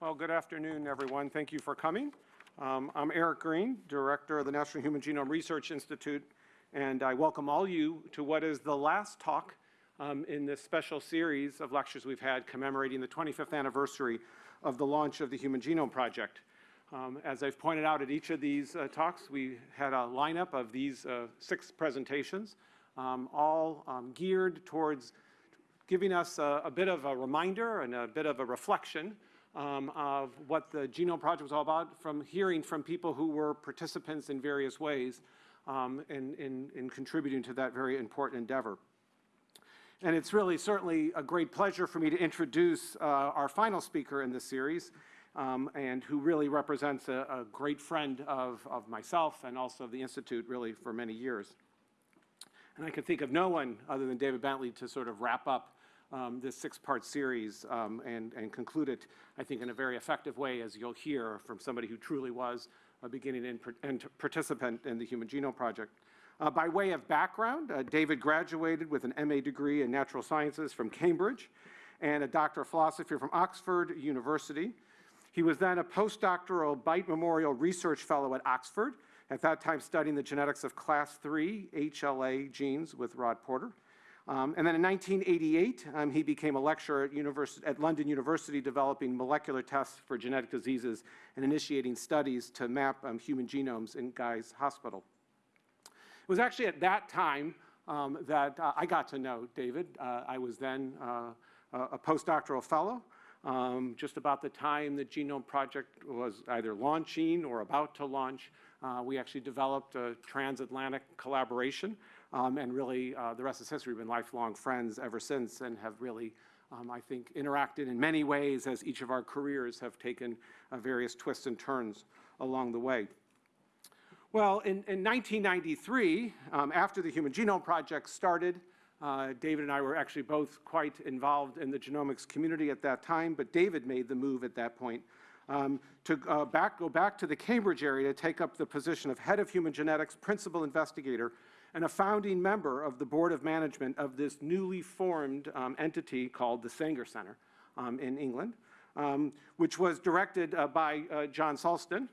Well, good afternoon, everyone. Thank you for coming. Um, I'm Eric Green, Director of the National Human Genome Research Institute, and I welcome all you to what is the last talk um, in this special series of lectures we've had commemorating the 25th anniversary of the launch of the Human Genome Project. Um, as I've pointed out at each of these uh, talks, we had a lineup of these uh, six presentations, um, all um, geared towards giving us a, a, bit of a reminder and a bit of a reflection um, of what the Genome Project was all about from hearing from people who were participants in various ways um, in, in, in contributing to that very important endeavor. And it's really certainly a great pleasure for me to introduce uh, our final speaker in this series, um, and who really represents a, a great friend of, of myself and also of the Institute really for many years. And I can think of no one other than David Bentley to sort of wrap up um, this six-part series um, and, and conclude it, I think, in a very effective way, as you'll hear from somebody who truly was a beginning and, and participant in the Human Genome Project. Uh, by way of background, uh, David graduated with an MA degree in natural sciences from Cambridge and a doctor of philosophy from Oxford University. He was then a postdoctoral Beit Memorial Research Fellow at Oxford, at that time studying the genetics of class 3 HLA genes with Rod Porter. Um, and then in 1988, um, he became a lecturer at, at, London University developing molecular tests for genetic diseases and initiating studies to map um, human genomes in Guy's Hospital. It was actually at that time um, that uh, I got to know David. Uh, I was then uh, a postdoctoral fellow. Um, just about the time the Genome Project was either launching or about to launch, uh, we actually developed a transatlantic collaboration um, and really, uh, the rest is history. We've been lifelong friends ever since and have really, um, I think, interacted in many ways as each of our careers have taken uh, various twists and turns along the way. Well, in, in 1993, um, after the Human Genome Project started, uh, David and I were actually both quite involved in the genomics community at that time, but David made the move at that point um, to uh, back, go back to the Cambridge area to take up the position of head of human genetics, principal investigator and a founding member of the board of management of this newly formed um, entity called the Sanger Center um, in England, um, which was directed uh, by uh, John Sulston,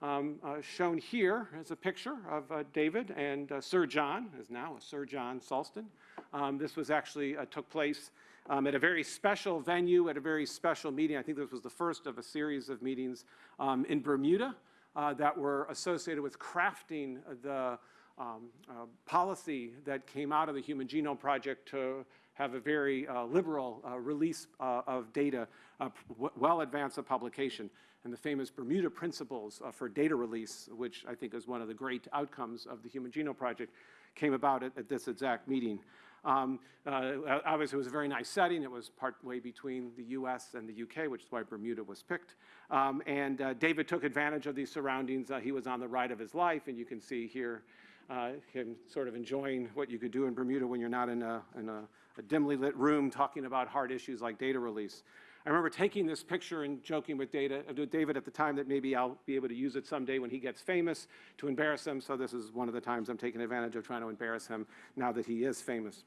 Um, uh, shown here is a picture of uh, David and uh, Sir John, is now Sir John Sulston. Um, this was actually, took place um, at a very special venue, at a very special meeting. I think this was the first of a series of meetings um, in Bermuda uh, that were associated with crafting the um, uh, policy that came out of the Human Genome Project to have a very uh, liberal uh, release uh, of data uh, well advanced of publication and the famous Bermuda Principles uh, for data release, which I think is one of the great outcomes of the Human Genome Project, came about at, at this exact meeting. Um, obviously, it was a very nice setting. It was partway between the U.S. and the U.K., which is why Bermuda was picked. Um, and David took advantage of these surroundings. He was on the ride of his life, and you can see here uh, sort of enjoying what you could do in Bermuda when you're not in, a, in a, a dimly lit room talking about hard issues like data release. I remember taking this picture and joking with, data, David at the time that maybe I'll be able to use it someday when he gets famous to embarrass him. So this is one of the times I'm taking advantage of trying to embarrass him now that he is famous.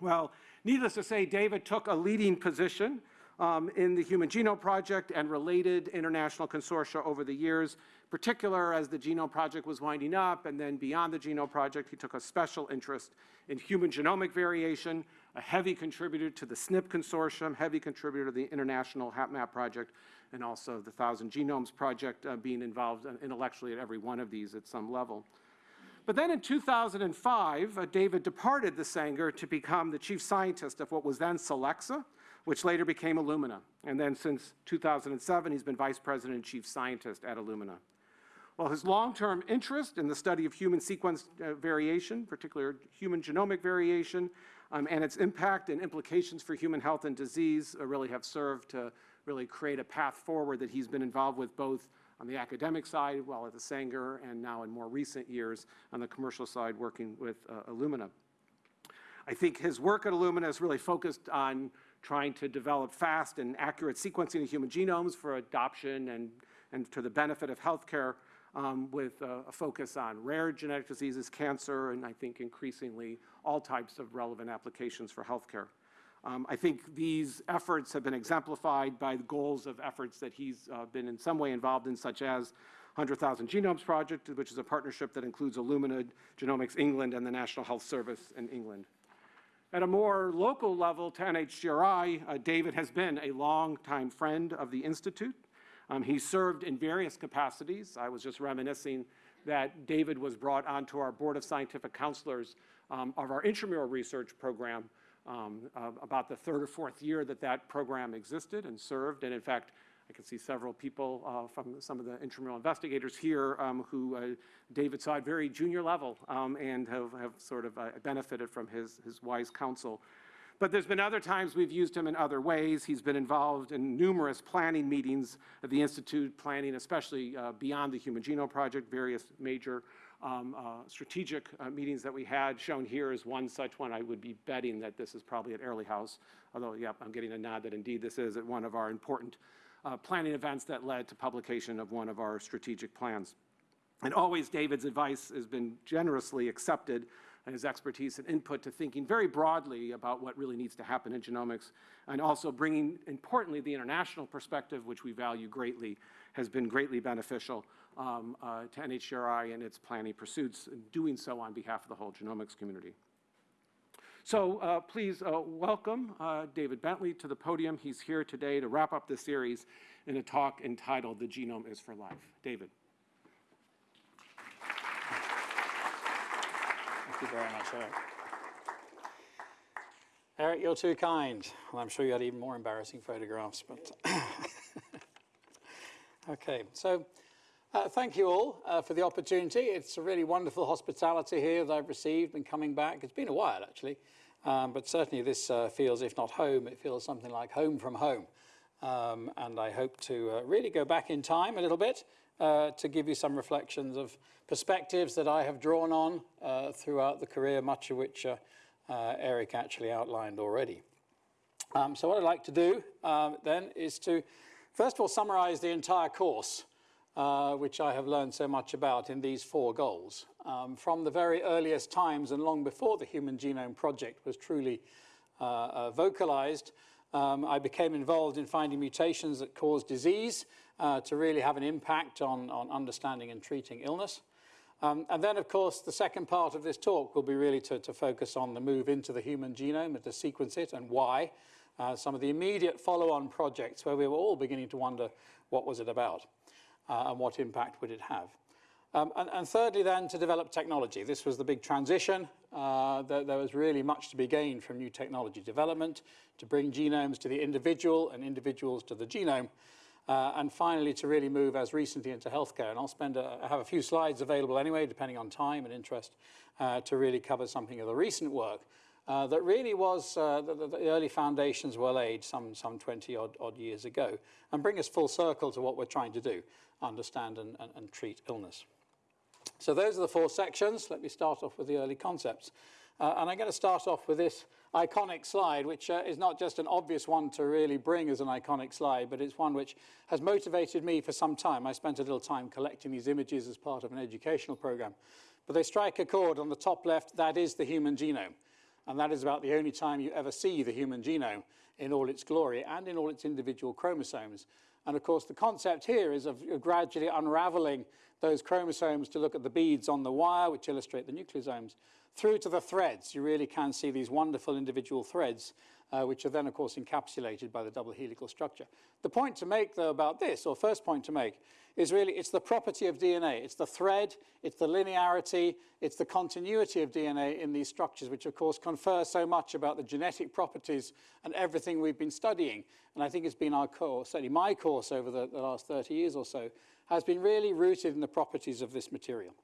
Well, needless to say, David took a leading position um, in the Human Genome Project and related international consortia over the years, particular as the Genome Project was winding up and then beyond the Genome Project, he took a special interest in human genomic variation, a heavy contributor to the SNP Consortium, heavy contributor to the International HapMap Project, and also the Thousand Genomes Project, uh, being involved intellectually at every one of these at some level. But then in 2005, uh, David departed the Sanger to become the chief scientist of what was then Solexa, which later became Illumina. And then since 2007, he's been vice president and chief scientist at Illumina. Well, his long-term interest in the study of human sequence uh, variation, particularly human genomic variation, um, and its impact and implications for human health and disease uh, really have served to really create a path forward that he's been involved with both on the academic side, while at the Sanger, and now in more recent years on the commercial side working with uh, Illumina. I think his work at Illumina is really focused on trying to develop fast and accurate sequencing of human genomes for adoption and, and to the benefit of healthcare um, with a, a, focus on rare genetic diseases, cancer, and I think increasingly all types of relevant applications for healthcare. Um, I think these efforts have been exemplified by the goals of efforts that he's uh, been in some way involved in, such as 100,000 Genomes Project, which is a partnership that includes Illumina Genomics England and the National Health Service in England. At a more local level to NHGRI, uh, David has been a longtime friend of the Institute. Um, he served in various capacities. I was just reminiscing that David was brought onto our Board of Scientific Counselors um, of our intramural research program um, uh, about the third or fourth year that that program existed and served. And in fact, I can see several people uh, from some of the intramural investigators here um, who uh, David saw at very junior level um, and have, have sort of uh, benefited from his, his wise counsel. But there's been other times we've used him in other ways. He's been involved in numerous planning meetings at the Institute, planning especially uh, beyond the Human Genome Project, various major um, uh, strategic uh, meetings that we had. Shown here is one such one. I would be betting that this is probably at Airlie House, although, yep, I'm getting a nod that indeed this is at one of our important uh, planning events that led to publication of one of our strategic plans. And always David's advice has been generously accepted and his expertise and input to thinking very broadly about what really needs to happen in genomics, and also bringing, importantly, the international perspective, which we value greatly, has been greatly beneficial um, uh, to NHGRI and its planning pursuits, and doing so on behalf of the whole genomics community. So uh, please uh, welcome uh, David Bentley to the podium. He's here today to wrap up the series in a talk entitled The Genome is for Life. David. You very much, Eric. Eric, you're too kind. Well, I'm sure you had even more embarrassing photographs, but okay. So uh, thank you all uh, for the opportunity. It's a really wonderful hospitality here that I've received and coming back. It's been a while, actually, um, but certainly this uh, feels, if not home, it feels something like home from home. Um, and I hope to uh, really go back in time a little bit uh, to give you some reflections of perspectives that I have drawn on uh, throughout the career, much of which Eric actually outlined already. Um, so what I'd like to do um, then is to, first of all, summarize the entire course uh, which I have learned so much about in these four goals. Um, from the very earliest times and long before the Human Genome Project was truly uh, uh, vocalized, um, I became involved in finding mutations that cause disease uh, to really have an impact on, on understanding and treating illness. Um, and then, of course, the second part of this talk will be really to, to focus on the move into the human genome and to sequence it and why. Uh, some of the immediate follow-on projects where we were all beginning to wonder what was it about uh, and what impact would it have. Um, and, and, thirdly then to develop technology. This was the big transition. Uh, there, there, was really much to be gained from new technology development to bring genomes to the individual and individuals to the genome. Uh, and finally to really move as recently into healthcare. And I'll spend, have a few slides available anyway, depending on time and interest, uh, to really cover something of the recent work uh, that really was, uh, the, the, early foundations were laid some, some 20 odd, odd, years ago and bring us full circle to what we're trying to do, understand and, and, and, treat illness. So those are the four sections. Let me start off with the early concepts. Uh, and I'm going to start off with this iconic slide, which uh, is not just an obvious one to really bring as an iconic slide, but it's one which has motivated me for some time. I spent a little time collecting these images as part of an educational program. But they strike a chord on the top left, that is the human genome and that is about the only time you ever see the human genome in all its glory and in all its individual chromosomes. And of course, the concept here is of gradually unraveling those chromosomes to look at the beads on the wire, which illustrate the nucleosomes, through to the threads. You really can see these wonderful individual threads, uh, which are then, of course, encapsulated by the double helical structure. The point to make, though, about this, or first point to make, is really it's the property of DNA. It's the thread, it's the linearity, it's the continuity of DNA in these structures, which of course confer so much about the genetic properties and everything we've been studying. And I think it's been our course, certainly my course over the, the last 30 years or so, has been really rooted in the properties of this material.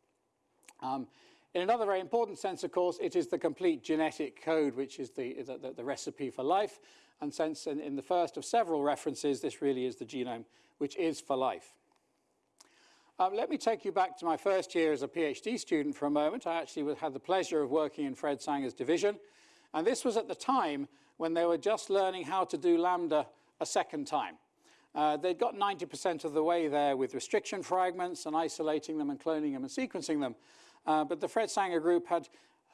Um, in another very important sense, of course, it is the complete genetic code, which is the, the, the recipe for life. And since in, in the first of several references, this really is the genome, which is for life. Um, let me take you back to my first year as a PhD student for a moment. I actually had the pleasure of working in Fred Sanger's division. And this was at the time when they were just learning how to do Lambda a second time. Uh, they'd got 90% of the way there with restriction fragments and isolating them and cloning them and sequencing them. Uh, but the Fred Sanger group had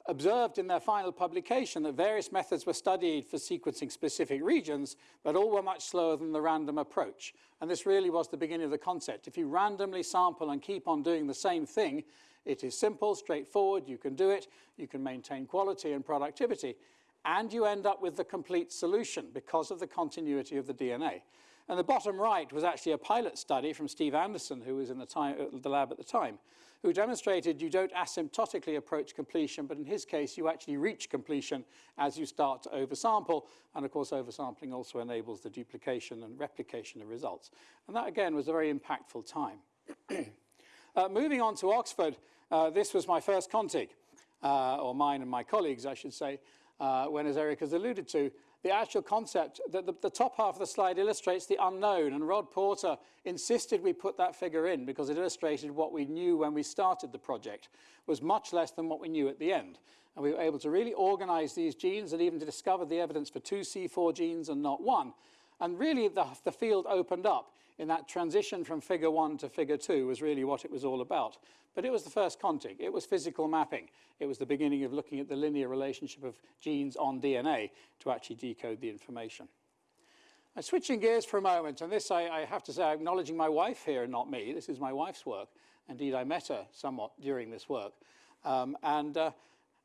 observed in their final publication that various methods were studied for sequencing specific regions, but all were much slower than the random approach. And this really was the beginning of the concept. If you randomly sample and keep on doing the same thing, it is simple, straightforward, you can do it, you can maintain quality and productivity, and you end up with the complete solution because of the continuity of the DNA. And the bottom right was actually a pilot study from Steve Anderson, who was in the, time, uh, the lab at the time, who demonstrated you don't asymptotically approach completion, but in his case, you actually reach completion as you start to oversample. And of course, oversampling also enables the duplication and replication of results. And that, again, was a very impactful time. uh, moving on to Oxford, uh, this was my first CONTIG, uh, or mine and my colleagues, I should say, uh, when, as Eric has alluded to, the actual concept, the, the, the, top half of the slide illustrates the unknown, and Rod Porter insisted we put that figure in because it illustrated what we knew when we started the project was much less than what we knew at the end. And we were able to really organize these genes and even to discover the evidence for two C4 genes and not one. And really the, the field opened up in that transition from figure one to figure two was really what it was all about. But it was the first CONTIG. It was physical mapping. It was the beginning of looking at the linear relationship of genes on DNA to actually decode the information. Now, switching gears for a moment, and this I, I have to say, acknowledging my wife here and not me. This is my wife's work. Indeed, I met her somewhat during this work. Um, and, uh,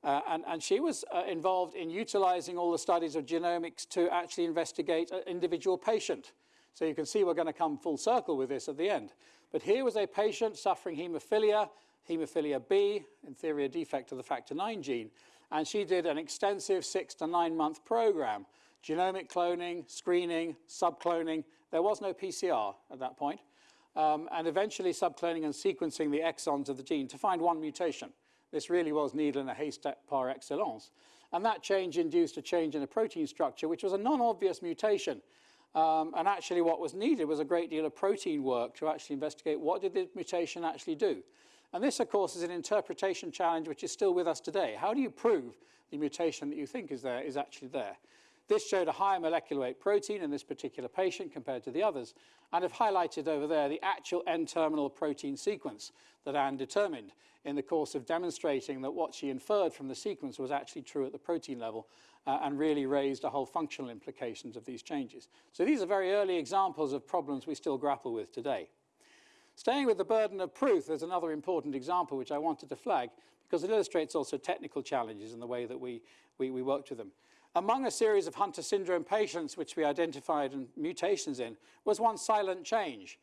uh, and, and, she was uh, involved in utilizing all the studies of genomics to actually investigate an individual patient. So you can see we're going to come full circle with this at the end. But here was a patient suffering hemophilia, hemophilia B, in theory a defect of the factor 9 gene, and she did an extensive six to nine month program, genomic cloning, screening, subcloning. There was no PCR at that point, um, and eventually subcloning and sequencing the exons of the gene to find one mutation. This really was needle in a haystack par excellence. And that change induced a change in the protein structure, which was a non-obvious mutation um, and actually what was needed was a great deal of protein work to actually investigate what did the mutation actually do. And this, of course, is an interpretation challenge which is still with us today. How do you prove the mutation that you think is there is actually there? This showed a higher molecular weight protein in this particular patient compared to the others, and I've highlighted over there the actual N-terminal protein sequence that Anne determined in the course of demonstrating that what she inferred from the sequence was actually true at the protein level uh, and really raised a whole functional implications of these changes. So these are very early examples of problems we still grapple with today. Staying with the burden of proof, there's another important example which I wanted to flag because it illustrates also technical challenges in the way that we, we, we worked with them. Among a series of Hunter syndrome patients which we identified and mutations in was one silent change.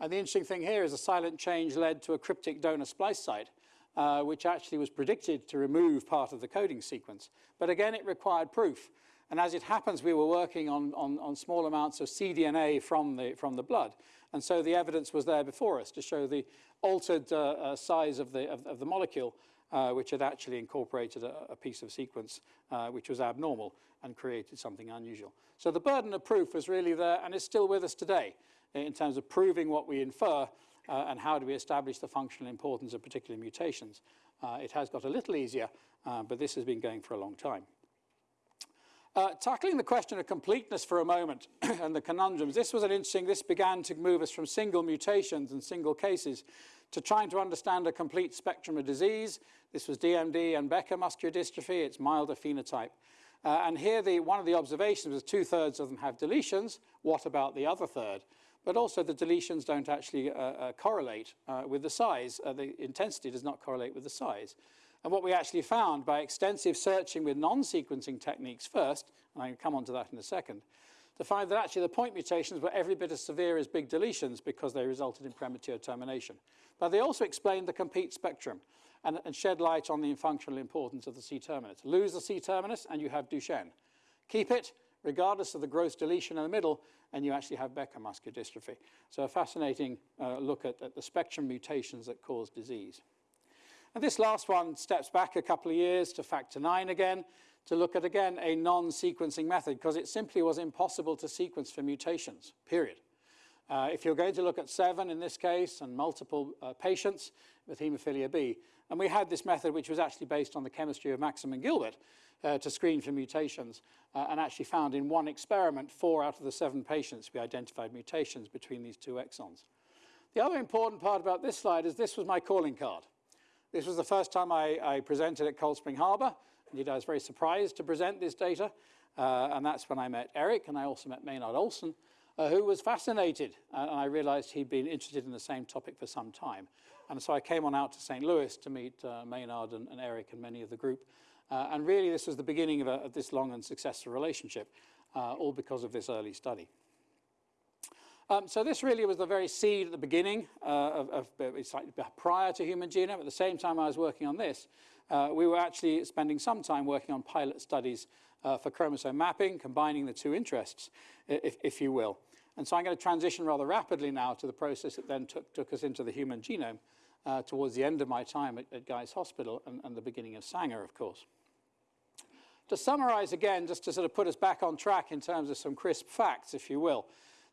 And the interesting thing here is a silent change led to a cryptic donor splice site uh, which actually was predicted to remove part of the coding sequence. But again, it required proof. And as it happens, we were working on, on, on small amounts of cDNA from the, from the blood. And so the evidence was there before us to show the altered uh, uh, size of the, of, of the molecule, uh, which had actually incorporated a, a piece of sequence uh, which was abnormal and created something unusual. So the burden of proof was really there and is still with us today in terms of proving what we infer uh, and how do we establish the functional importance of particular mutations. Uh, it has got a little easier, uh, but this has been going for a long time. Uh, tackling the question of completeness for a moment and the conundrums, this was an interesting, this began to move us from single mutations and single cases to trying to understand a complete spectrum of disease. This was DMD and Becker muscular dystrophy, it's milder phenotype. Uh, and here the, one of the observations was two-thirds of them have deletions. What about the other third? But also the deletions don't actually uh, uh, correlate uh, with the size. The intensity does not correlate with the size. And what we actually found by extensive searching with non-sequencing techniques first, and I can come on to that in a second, to find that actually the point mutations were every bit as severe as big deletions because they resulted in premature termination. But they also explained the complete spectrum and, and shed light on the functional importance of the C-terminus. Lose the C-terminus and you have Duchenne. Keep it, regardless of the gross deletion in the middle, and you actually have Becker muscular dystrophy. So a fascinating uh, look at, at, the spectrum mutations that cause disease. And this last one steps back a couple of years to factor nine again, to look at, again, a non-sequencing method, because it simply was impossible to sequence for mutations, period. Uh, if you're going to look at seven in this case and multiple uh, patients with hemophilia B, and we had this method which was actually based on the chemistry of Maxam and Gilbert, uh, to screen for mutations uh, and actually found in one experiment, four out of the seven patients, we identified mutations between these two exons. The other important part about this slide is this was my calling card. This was the first time I, I presented at Cold Spring Harbor. Indeed, I was very surprised to present this data. Uh, and that's when I met Eric, and I also met Maynard Olson, uh, who was fascinated. Uh, and I realized he'd been interested in the same topic for some time. And so I came on out to St. Louis to meet uh, Maynard and, and, Eric and many of the group. Uh, and really, this was the beginning of, a, of this long and successful relationship, uh, all because of this early study. Um, so this really was the very seed at the beginning uh, of, of like prior to human genome. At the same time I was working on this, uh, we were actually spending some time working on pilot studies uh, for chromosome mapping, combining the two interests, if, if, you will. And so I'm going to transition rather rapidly now to the process that then took, took us into the human genome uh, towards the end of my time at, at Guy's Hospital and, and the beginning of Sanger, of course. To summarize again, just to sort of put us back on track in terms of some crisp facts, if you will,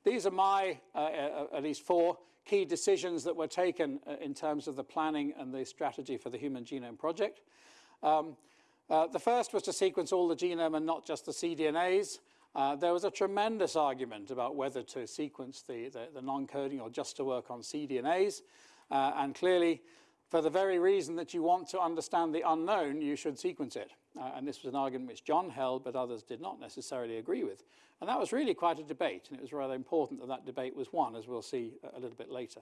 these are my, uh, uh, at least four, key decisions that were taken uh, in terms of the planning and the strategy for the Human Genome Project. Um, uh, the first was to sequence all the genome and not just the cDNAs. Uh, there was a tremendous argument about whether to sequence the, the, the non-coding or just to work on cDNAs. Uh, and clearly, for the very reason that you want to understand the unknown, you should sequence it. Uh, and this was an argument which John held, but others did not necessarily agree with. And that was really quite a debate, and it was rather important that that debate was won, as we'll see a little bit later.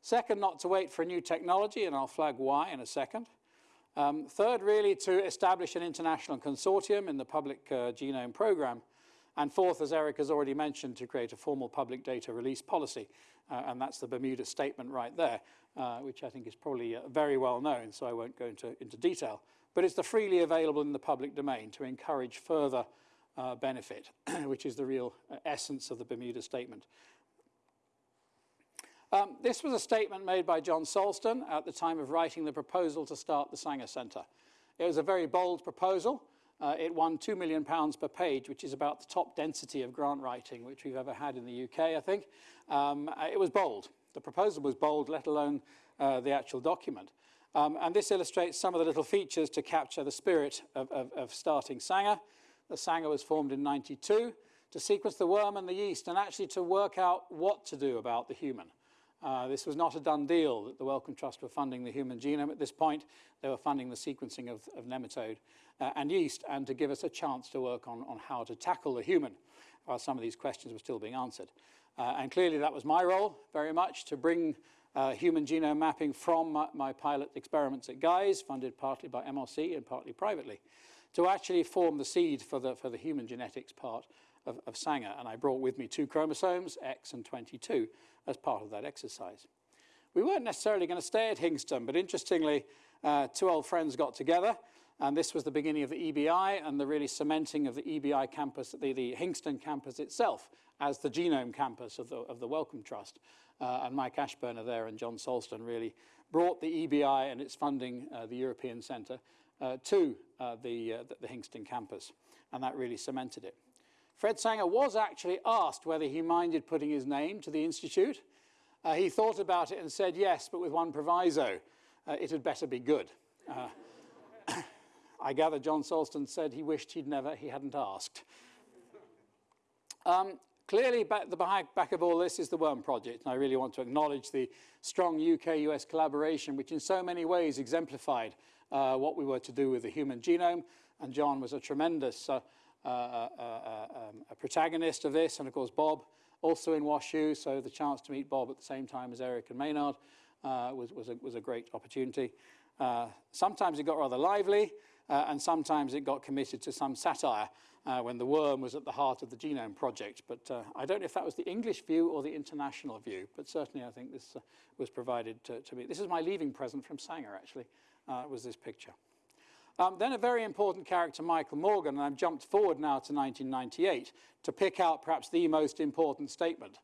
Second, not to wait for a new technology, and I'll flag why in a second. Um, third, really to establish an international consortium in the public uh, genome program. And fourth, as Eric has already mentioned, to create a formal public data release policy. Uh, and that's the Bermuda Statement right there, uh, which I think is probably uh, very well known, so I won't go into, into detail. But it's the freely available in the public domain to encourage further uh, benefit, which is the real uh, essence of the Bermuda Statement. Um, this was a statement made by John Sulston at the time of writing the proposal to start the Sanger Centre. It was a very bold proposal. Uh, it won £2 million per page, which is about the top density of grant writing which we've ever had in the UK, I think. Um, uh, it was bold. The proposal was bold, let alone uh, the actual document. Um, and this illustrates some of the little features to capture the spirit of, of, of starting Sanger. The Sanger was formed in 92 to sequence the worm and the yeast and actually to work out what to do about the human. Uh, this was not a done deal that the Wellcome Trust were funding the human genome at this point. They were funding the sequencing of, of nematode uh, and yeast and to give us a chance to work on, on how to tackle the human while some of these questions were still being answered. Uh, and clearly that was my role very much to bring uh, human genome mapping from my, my, pilot experiments at Guy's, funded partly by MRC and partly privately, to actually form the seed for the, for the human genetics part of, of Sanger. And I brought with me two chromosomes, X and 22, as part of that exercise. We weren't necessarily going to stay at Hinxton, but interestingly, uh, two old friends got together, and this was the beginning of the EBI and the really cementing of the EBI campus, the, the Hinxton campus itself, as the genome campus of the, of the Wellcome Trust. Uh, and Mike Ashburner there and John Sulston really brought the EBI and its funding, uh, the European Centre, uh, to uh, the, uh, the, Hinxton campus. And that really cemented it. Fred Sanger was actually asked whether he minded putting his name to the Institute. Uh, he thought about it and said yes, but with one proviso. Uh, it had better be good. Uh, I gather John Sulston said he wished he'd never, he hadn't asked. Um, clearly, back, the back, back of all this is the Worm Project, and I really want to acknowledge the strong UK-US collaboration, which in so many ways exemplified uh, what we were to do with the human genome, and John was a tremendous uh, uh, uh, uh, um, a protagonist of this, and of course Bob, also in WashU, so the chance to meet Bob at the same time as Eric and Maynard was, was, a, was a great opportunity. sometimes it got rather lively, and sometimes it got committed to some satire uh, when the worm was at the heart of the genome project. But uh, I don't know if that was the English view or the international view, but certainly I think this uh, was provided to, to, me. This is my leaving present from Sanger, actually, was this picture. Um, then a very important character, Michael Morgan, and I've jumped forward now to 1998 to pick out perhaps the most important statement,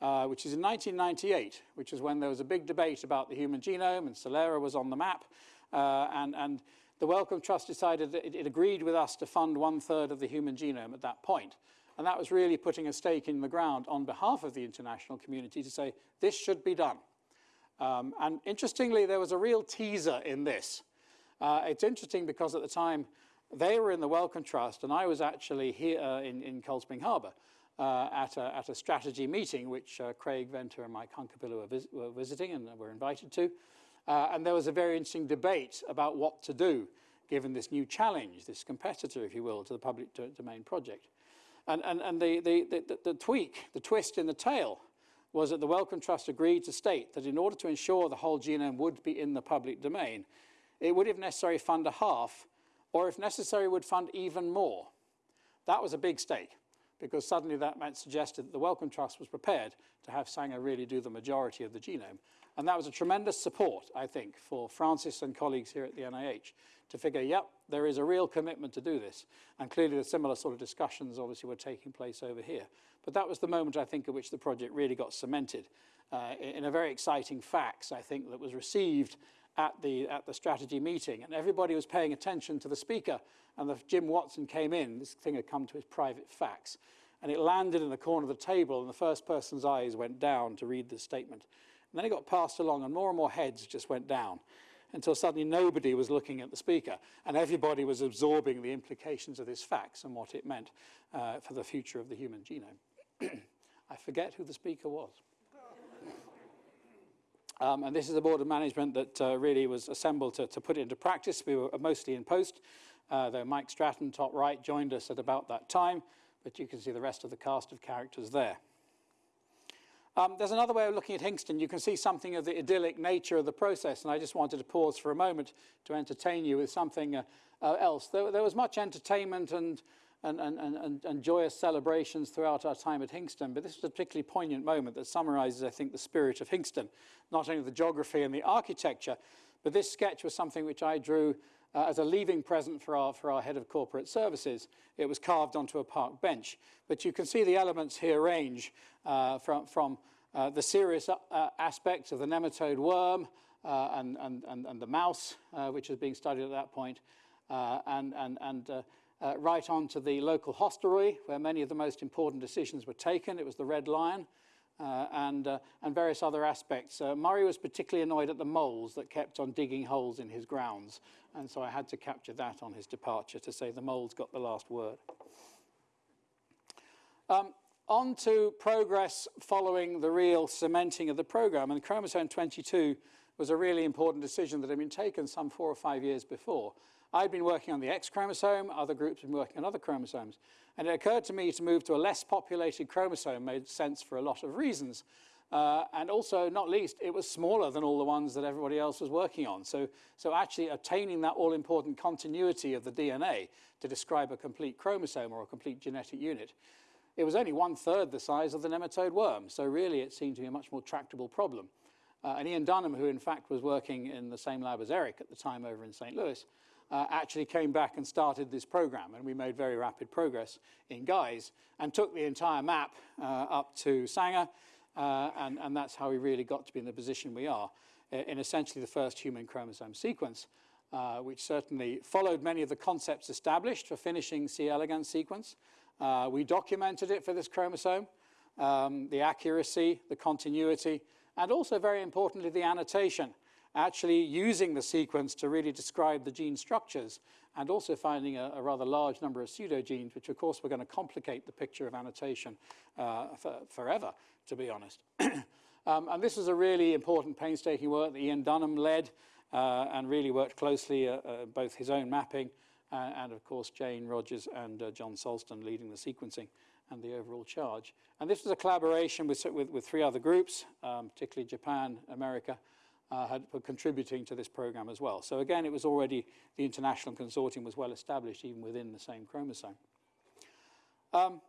uh, which is in 1998, which is when there was a big debate about the human genome and Celera was on the map. Uh, and, and the Wellcome Trust decided that it, it agreed with us to fund one third of the human genome at that point. And that was really putting a stake in the ground on behalf of the international community to say, this should be done. Um, and interestingly, there was a real teaser in this. Uh, it's interesting because at the time they were in the Wellcome Trust and I was actually here uh, in, in Cold Spring Harbor uh, at, a, at a strategy meeting which uh, Craig Venter and Mike Hunkapiller were, vis were, visiting and were invited to. Uh, and there was a very interesting debate about what to do given this new challenge, this competitor, if you will, to the public domain project. And, and, and the, the, the, the tweak, the twist in the tail, was that the Wellcome Trust agreed to state that in order to ensure the whole genome would be in the public domain, it would, if necessary, fund a half, or if necessary, would fund even more. That was a big stake, because suddenly that meant suggested that the Wellcome Trust was prepared to have Sanger really do the majority of the genome. And that was a tremendous support, I think, for Francis and colleagues here at the NIH to figure, yep, there is a real commitment to do this. And clearly the similar sort of discussions obviously were taking place over here. But that was the moment, I think, at which the project really got cemented uh, in a very exciting fax, I think, that was received at the, at the strategy meeting. And everybody was paying attention to the speaker. And the, Jim Watson came in. This thing had come to his private fax. And it landed in the corner of the table, and the first person's eyes went down to read the statement. And then it got passed along, and more and more heads just went down until suddenly nobody was looking at the speaker and everybody was absorbing the implications of this fax and what it meant uh, for the future of the human genome. I forget who the speaker was. Um, and this is a board of management that uh, really was assembled to, to, put it into practice. We were mostly in post, uh, though Mike Stratton, top right, joined us at about that time, but you can see the rest of the cast of characters there. Um, there's another way of looking at Hinxton. You can see something of the idyllic nature of the process, and I just wanted to pause for a moment to entertain you with something uh, uh, else. There, there, was much entertainment and, and, and, and, and joyous celebrations throughout our time at Hinxton, but this is a particularly poignant moment that summarizes, I think, the spirit of Hinxton, not only the geography and the architecture, but this sketch was something which I drew uh, as a leaving present for our, for our head of corporate services. It was carved onto a park bench. But you can see the elements here range uh, from, from uh, the serious uh, aspects of the nematode worm uh, and, and, and, and, the mouse, uh, which was being studied at that point, and, and, and right on to the local hostelry, where many of the most important decisions were taken. It was the Red Lion, uh, and, uh, and various other aspects. Uh, Murray was particularly annoyed at the moles that kept on digging holes in his grounds, and so I had to capture that on his departure to say the moles got the last word. Um, on to progress following the real cementing of the program, and chromosome 22 was a really important decision that had been taken some four or five years before. I'd been working on the X chromosome, other groups had been working on other chromosomes. And it occurred to me to move to a less populated chromosome made sense for a lot of reasons. Uh, and also, not least, it was smaller than all the ones that everybody else was working on. So, so actually attaining that all-important continuity of the DNA to describe a complete chromosome or a complete genetic unit, it was only one-third the size of the nematode worm. So really, it seemed to be a much more tractable problem. Uh, and Ian Dunham, who in fact was working in the same lab as Eric at the time over in St. Louis, uh, actually came back and started this program. And we made very rapid progress in Guys and took the entire map uh, up to Sanger. Uh, and, and that's how we really got to be in the position we are in essentially the first human chromosome sequence, uh, which certainly followed many of the concepts established for finishing C. elegans sequence. Uh, we documented it for this chromosome, um, the accuracy, the continuity, and also very importantly, the annotation actually using the sequence to really describe the gene structures and also finding a, a rather large number of pseudogenes, which of course were going to complicate the picture of annotation uh, for, forever, to be honest. um, and this was a really important painstaking work that Ian Dunham led uh, and really worked closely, uh, uh both his own mapping uh, and of course Jane Rogers and uh, John Sulston leading the sequencing and the overall charge. And this was a collaboration with, with, with three other groups, um, particularly Japan, America, uh, had, were contributing to this program as well. So again, it was already, the international consortium was well established even within the same chromosome. Um,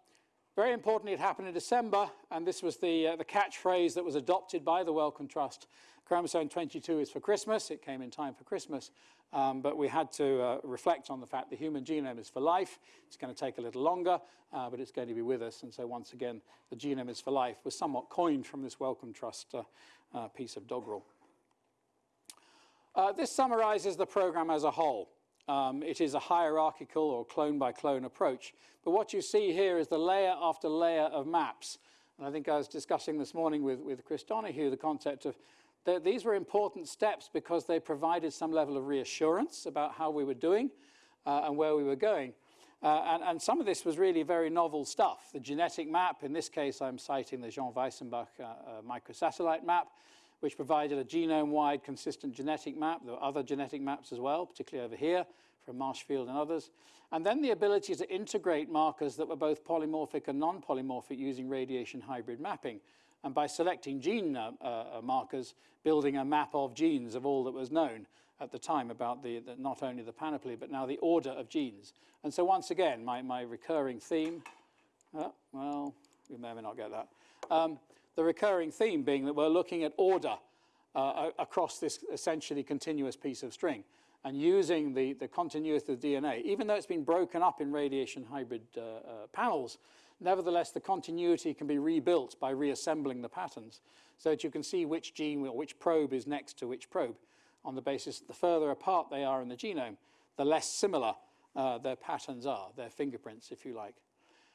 very importantly, it happened in December, and this was the, uh, the catchphrase that was adopted by the Wellcome Trust. Chromosome 22 is for Christmas. It came in time for Christmas, um, but we had to uh, reflect on the fact the human genome is for life. It's going to take a little longer, uh, but it's going to be with us. And so once again, the genome is for life was somewhat coined from this Wellcome Trust uh, uh, piece of doggerel. Uh, this summarizes the program as a whole. Um, it is a hierarchical or clone by clone approach. But what you see here is the layer after layer of maps. And I think I was discussing this morning with, with Chris Donahue the concept of that these were important steps because they provided some level of reassurance about how we were doing uh, and where we were going. Uh, and, and, some of this was really very novel stuff. The genetic map, in this case, I'm citing the Jean Weissenbach uh, uh microsatellite map, which provided a genome-wide consistent genetic map. There were other genetic maps as well, particularly over here from Marshfield and others. And then the ability to integrate markers that were both polymorphic and non-polymorphic using radiation hybrid mapping. And by selecting gene uh, uh, markers, building a map of genes of all that was known at the time about the, the, not only the panoply, but now the order of genes. And so once again, my, my recurring theme, uh, well, we may or may not get that. Um, the recurring theme being that we're looking at order uh, across this essentially continuous piece of string and using the, the continuity of DNA, even though it's been broken up in radiation hybrid uh, uh, panels, nevertheless the continuity can be rebuilt by reassembling the patterns so that you can see which gene or which probe is next to which probe on the basis that the further apart they are in the genome, the less similar uh, their patterns are, their fingerprints, if you like.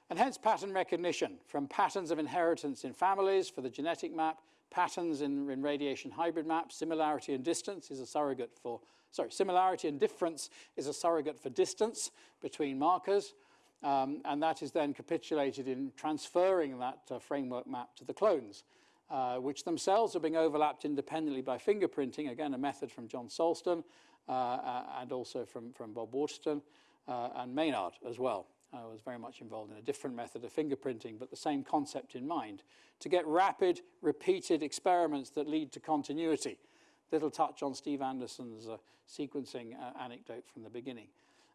And hence pattern recognition, from patterns of inheritance in families for the genetic map, patterns in, in radiation hybrid maps, similarity and distance is a surrogate for, sorry, similarity and difference is a surrogate for distance between markers, um, and that is then capitulated in transferring that uh, framework map to the clones, uh, which themselves are being overlapped independently by fingerprinting, again a method from John Sulston, uh, uh and also from, from Bob Waterston, uh, and Maynard as well. I was very much involved in a different method of fingerprinting, but the same concept in mind, to get rapid, repeated experiments that lead to continuity. Little touch on Steve Anderson's uh, sequencing uh, anecdote from the beginning.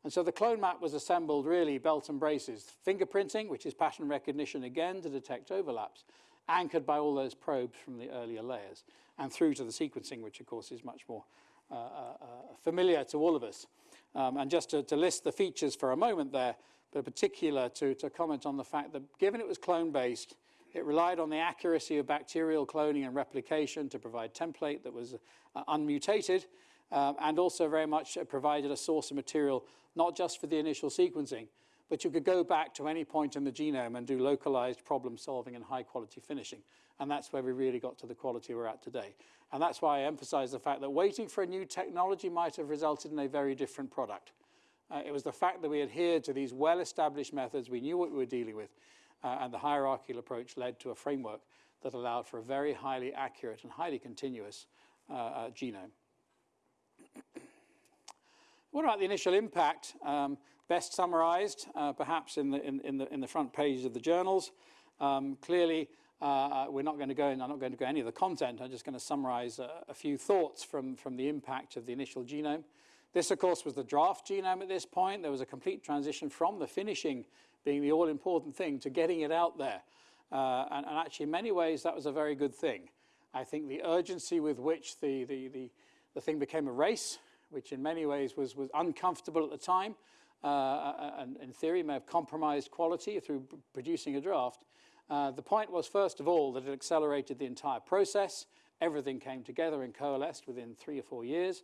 And so the clone map was assembled really belt and braces. Fingerprinting, which is pattern recognition again to detect overlaps, anchored by all those probes from the earlier layers, and through to the sequencing, which of course is much more uh, uh, uh familiar to all of us. Um, and just to, to list the features for a moment there, but particular to, to comment on the fact that given it was clone-based, it relied on the accuracy of bacterial cloning and replication to provide template that was uh, unmutated, um, and also very much uh, provided a source of material not just for the initial sequencing, but you could go back to any point in the genome and do localized problem solving and high quality finishing. And that's where we really got to the quality we're at today. And that's why I emphasize the fact that waiting for a new technology might have resulted in a very different product. Uh, it was the fact that we adhered to these well-established methods, we knew what we were dealing with, uh, and the hierarchical approach led to a framework that allowed for a very highly accurate and highly continuous uh, uh genome. what about the initial impact? Um, best summarized, uh, perhaps in the, in, in, the, in the front pages of the journals. Um, clearly, uh, we're not going to go in, I'm not going to go any of the content, I'm just going to summarize a, a few thoughts from, from the impact of the initial genome. This, of course, was the draft genome at this point. There was a complete transition from the finishing being the all-important thing to getting it out there. Uh, and, and, actually, in many ways, that was a very good thing. I think the urgency with which the, the, the, the thing became a race, which in many ways was, was uncomfortable at the time, uh, uh and in theory may have compromised quality through producing a draft. Uh, the point was, first of all, that it accelerated the entire process. Everything came together and coalesced within three or four years.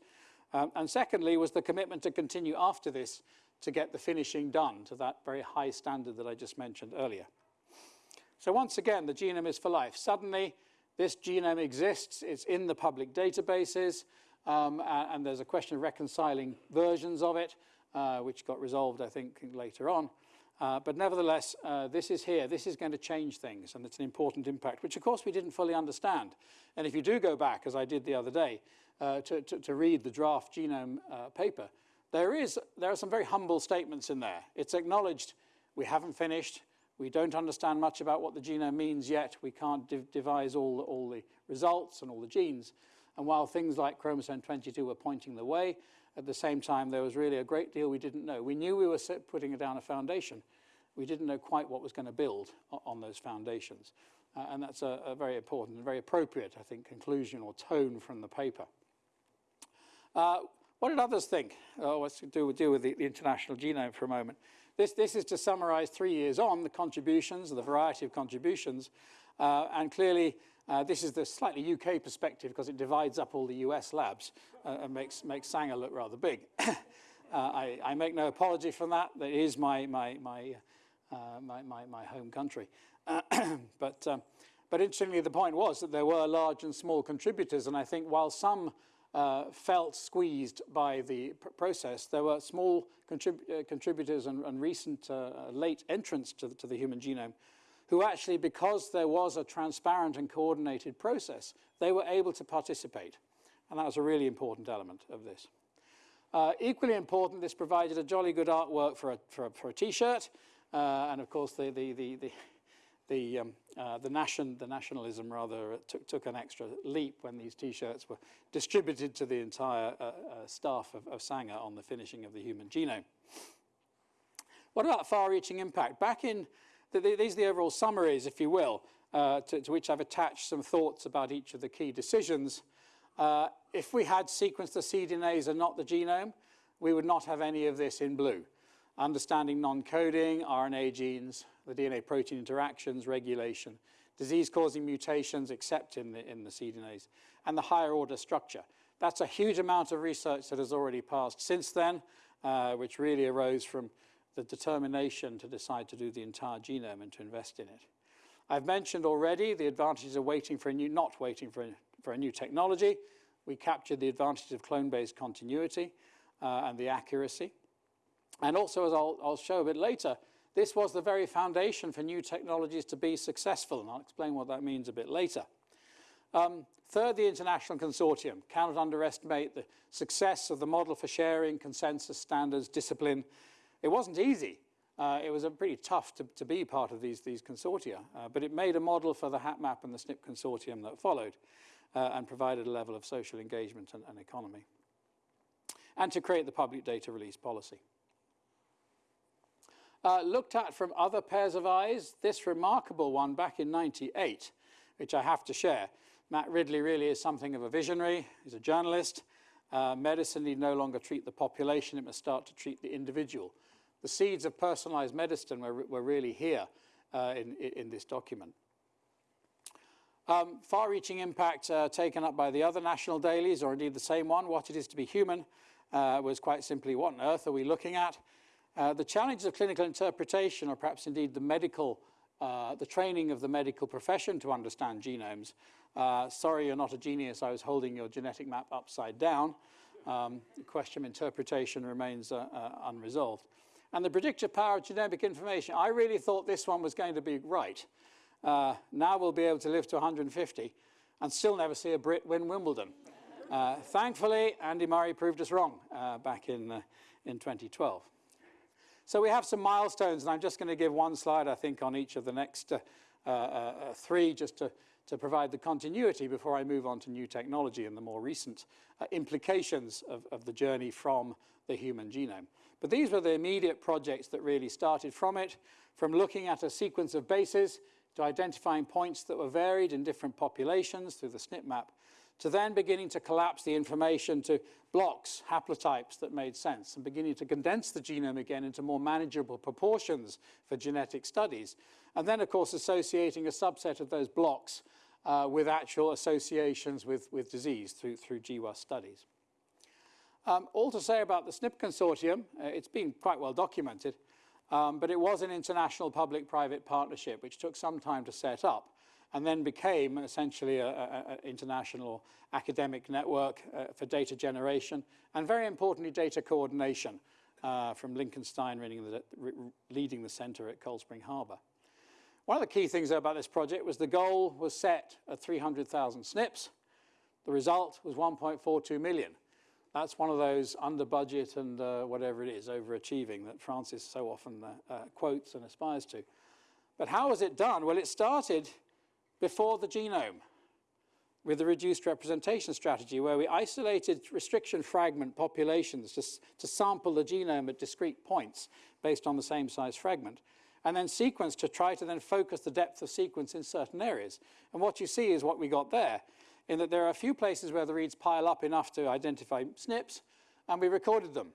Um, and secondly was the commitment to continue after this to get the finishing done to that very high standard that I just mentioned earlier. So once again, the genome is for life. Suddenly, this genome exists, it's in the public databases, um, and there's a question of reconciling versions of it, uh, which got resolved, I think, later on. Uh, but nevertheless, uh, this is here. This is going to change things, and it's an important impact, which of course we didn't fully understand. And if you do go back, as I did the other day, uh, to, to, to, read the draft genome uh, paper, there, is, there are some very humble statements in there. It's acknowledged we haven't finished, we don't understand much about what the genome means yet, we can't dev devise all, all the results and all the genes. And while things like chromosome 22 were pointing the way, at the same time, there was really a great deal we didn't know. We knew we were putting down a foundation. We didn't know quite what was going to build on those foundations. Uh, and that's a, a very important and very appropriate, I think, conclusion or tone from the paper. Uh, what did others think? Oh, let's do, deal with the, the, international genome for a moment. This, this is to summarize three years on the contributions, the variety of contributions. Uh, and clearly, uh, this is the slightly UK perspective because it divides up all the US labs uh, and makes, makes Sanger look rather big. Uh, I, I, make no apology for that. That is my, my, my, my, my, my, home country. but, um, but interestingly, the point was that there were large and small contributors. And I think while some uh, felt squeezed by the pr process. There were small contrib uh, contributors and, and recent uh, late entrants to the, to the, human genome who actually, because there was a transparent and coordinated process, they were able to participate. And that was a really important element of this. Uh, equally important, this provided a jolly good artwork for a, for a, for a t-shirt. Uh, and of course, the, the, the, the, um, uh, the, nation, the nationalism rather took, took an extra leap when these t-shirts were distributed to the entire uh, uh, staff of, of Sanger on the finishing of the human genome. What about far-reaching impact? Back in, the, the, these are the overall summaries, if you will, uh, to, to, which I've attached some thoughts about each of the key decisions. Uh, if we had sequenced the cDNAs and not the genome, we would not have any of this in blue. Understanding non-coding, RNA genes, the DNA-protein interactions, regulation, disease-causing mutations except in the, in the cDNAs, and the higher order structure. That's a huge amount of research that has already passed since then, uh, which really arose from the determination to decide to do the entire genome and to invest in it. I've mentioned already the advantages of waiting for a new, not waiting for a, for a new technology. We captured the advantage of clone-based continuity uh, and the accuracy. And also, as I'll, I'll show a bit later, this was the very foundation for new technologies to be successful, and I'll explain what that means a bit later. Um, third, the international consortium. Cannot underestimate the success of the model for sharing, consensus, standards, discipline. It wasn't easy. Uh, it was a pretty tough to, to, be part of these, these consortia, uh, but it made a model for the HapMap and the SNP consortium that followed uh, and provided a level of social engagement and, and economy. And to create the public data release policy. Uh, looked at from other pairs of eyes, this remarkable one back in 98, which I have to share. Matt Ridley really is something of a visionary. He's a journalist. Uh, medicine need no longer treat the population, it must start to treat the individual. The seeds of personalized medicine were, were really here uh, in, in this document. Um, Far-reaching impact uh, taken up by the other national dailies, or indeed the same one, What It Is to Be Human, uh, was quite simply what on earth are we looking at? Uh, the challenges of clinical interpretation, or perhaps indeed the medical, uh, the training of the medical profession to understand genomes. Uh, sorry, you're not a genius. I was holding your genetic map upside down. Um, the question of interpretation remains uh, uh, unresolved. And the predictive power of genomic information. I really thought this one was going to be right. now we'll be able to live to 150 and still never see a Brit win Wimbledon. thankfully, Andy Murray proved us wrong back in, in 2012. So we have some milestones, and I'm just going to give one slide, I think, on each of the next uh, uh, uh, three, just to, to provide the continuity before I move on to new technology and the more recent uh, implications of, of the journey from the human genome. But these were the immediate projects that really started from it, from looking at a sequence of bases to identifying points that were varied in different populations through the SNP map, to then beginning to collapse the information to blocks, haplotypes that made sense, and beginning to condense the genome again into more manageable proportions for genetic studies. And then, of course, associating a subset of those blocks uh, with actual associations with, with disease through, through GWAS studies. Um, all to say about the SNP consortium, uh, it's been quite well documented, um, but it was an international public-private partnership which took some time to set up and then became essentially an international academic network uh, for data generation and very importantly data coordination uh, from Lincoln Stein the, leading the center at Cold Spring Harbor. One of the key things about this project was the goal was set at 300,000 SNPs. The result was 1.42 million. That's one of those under budget and uh, whatever it is, overachieving that Francis so often uh, uh, quotes and aspires to. But how was it done? Well, it started before the genome with the reduced representation strategy where we isolated restriction fragment populations to, to sample the genome at discrete points based on the same size fragment and then sequence to try to then focus the depth of sequence in certain areas. And what you see is what we got there, in that there are a few places where the reads pile up enough to identify SNPs, and we recorded them.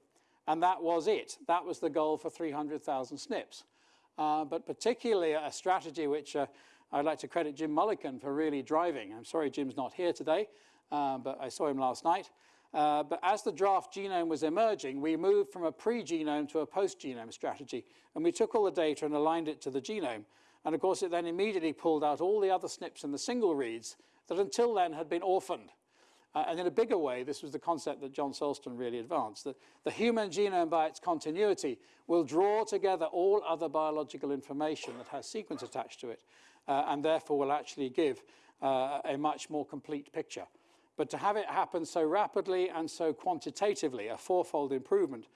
And that was it. That was the goal for 300,000 SNPs. Uh, but particularly a strategy which uh, I'd like to credit Jim Mullikin for really driving. I'm sorry Jim's not here today, uh, but I saw him last night. Uh, but as the draft genome was emerging, we moved from a pre-genome to a post-genome strategy. And we took all the data and aligned it to the genome. And of course, it then immediately pulled out all the other SNPs and the single reads that until then had been orphaned. Uh, and in a bigger way, this was the concept that John Sulston really advanced, that the human genome by its continuity will draw together all other biological information that has sequence attached to it, and therefore will actually give uh, a much more complete picture. But to have it happen so rapidly and so quantitatively, a fourfold improvement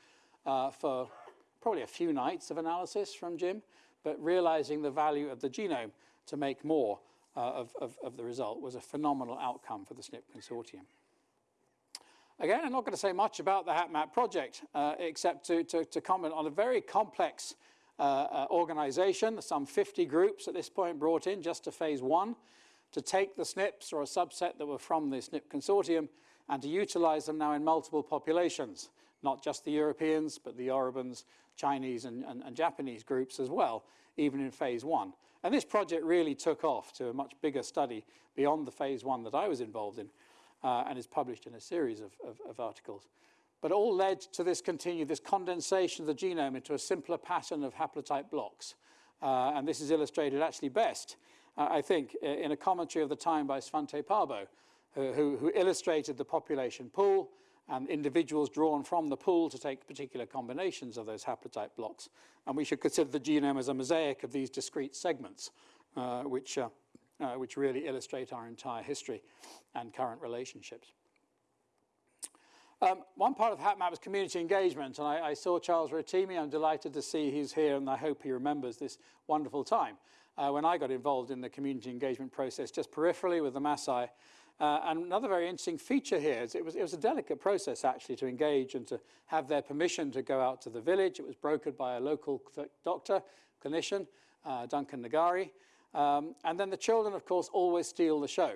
uh, for probably a few nights of analysis from Jim, but realizing the value of the genome to make more uh, of, of, of, the result was a phenomenal outcome for the SNP consortium. Again, I'm not going to say much about the HapMap project, uh, except to, to, to, comment on a very complex uh, uh organization, some 50 groups at this point brought in just to phase one, to take the SNPs or a subset that were from the SNP consortium and to utilize them now in multiple populations, not just the Europeans, but the Yorubans, Chinese and, and, and Japanese groups as well, even in phase one. And this project really took off to a much bigger study beyond the phase one that I was involved in uh, and is published in a series of, of, of articles. But all led to this continued, this condensation of the genome into a simpler pattern of haplotype blocks. Uh, and this is illustrated actually best, uh, I think, in a commentary of the time by Svante Paabo, who, who illustrated the population pool and individuals drawn from the pool to take particular combinations of those haplotype blocks. And we should consider the genome as a mosaic of these discrete segments, uh, which, uh, uh, which really illustrate our entire history and current relationships. Um, one part of HapMap was community engagement, and I, I, saw Charles Rotimi. I'm delighted to see he's here, and I hope he remembers this wonderful time uh, when I got involved in the community engagement process just peripherally with the Maasai uh, and another very interesting feature here is it was, it was a delicate process actually to engage and to have their permission to go out to the village. It was brokered by a local doctor, clinician, uh, Duncan Nagari. Um, and then the children, of course, always steal the show.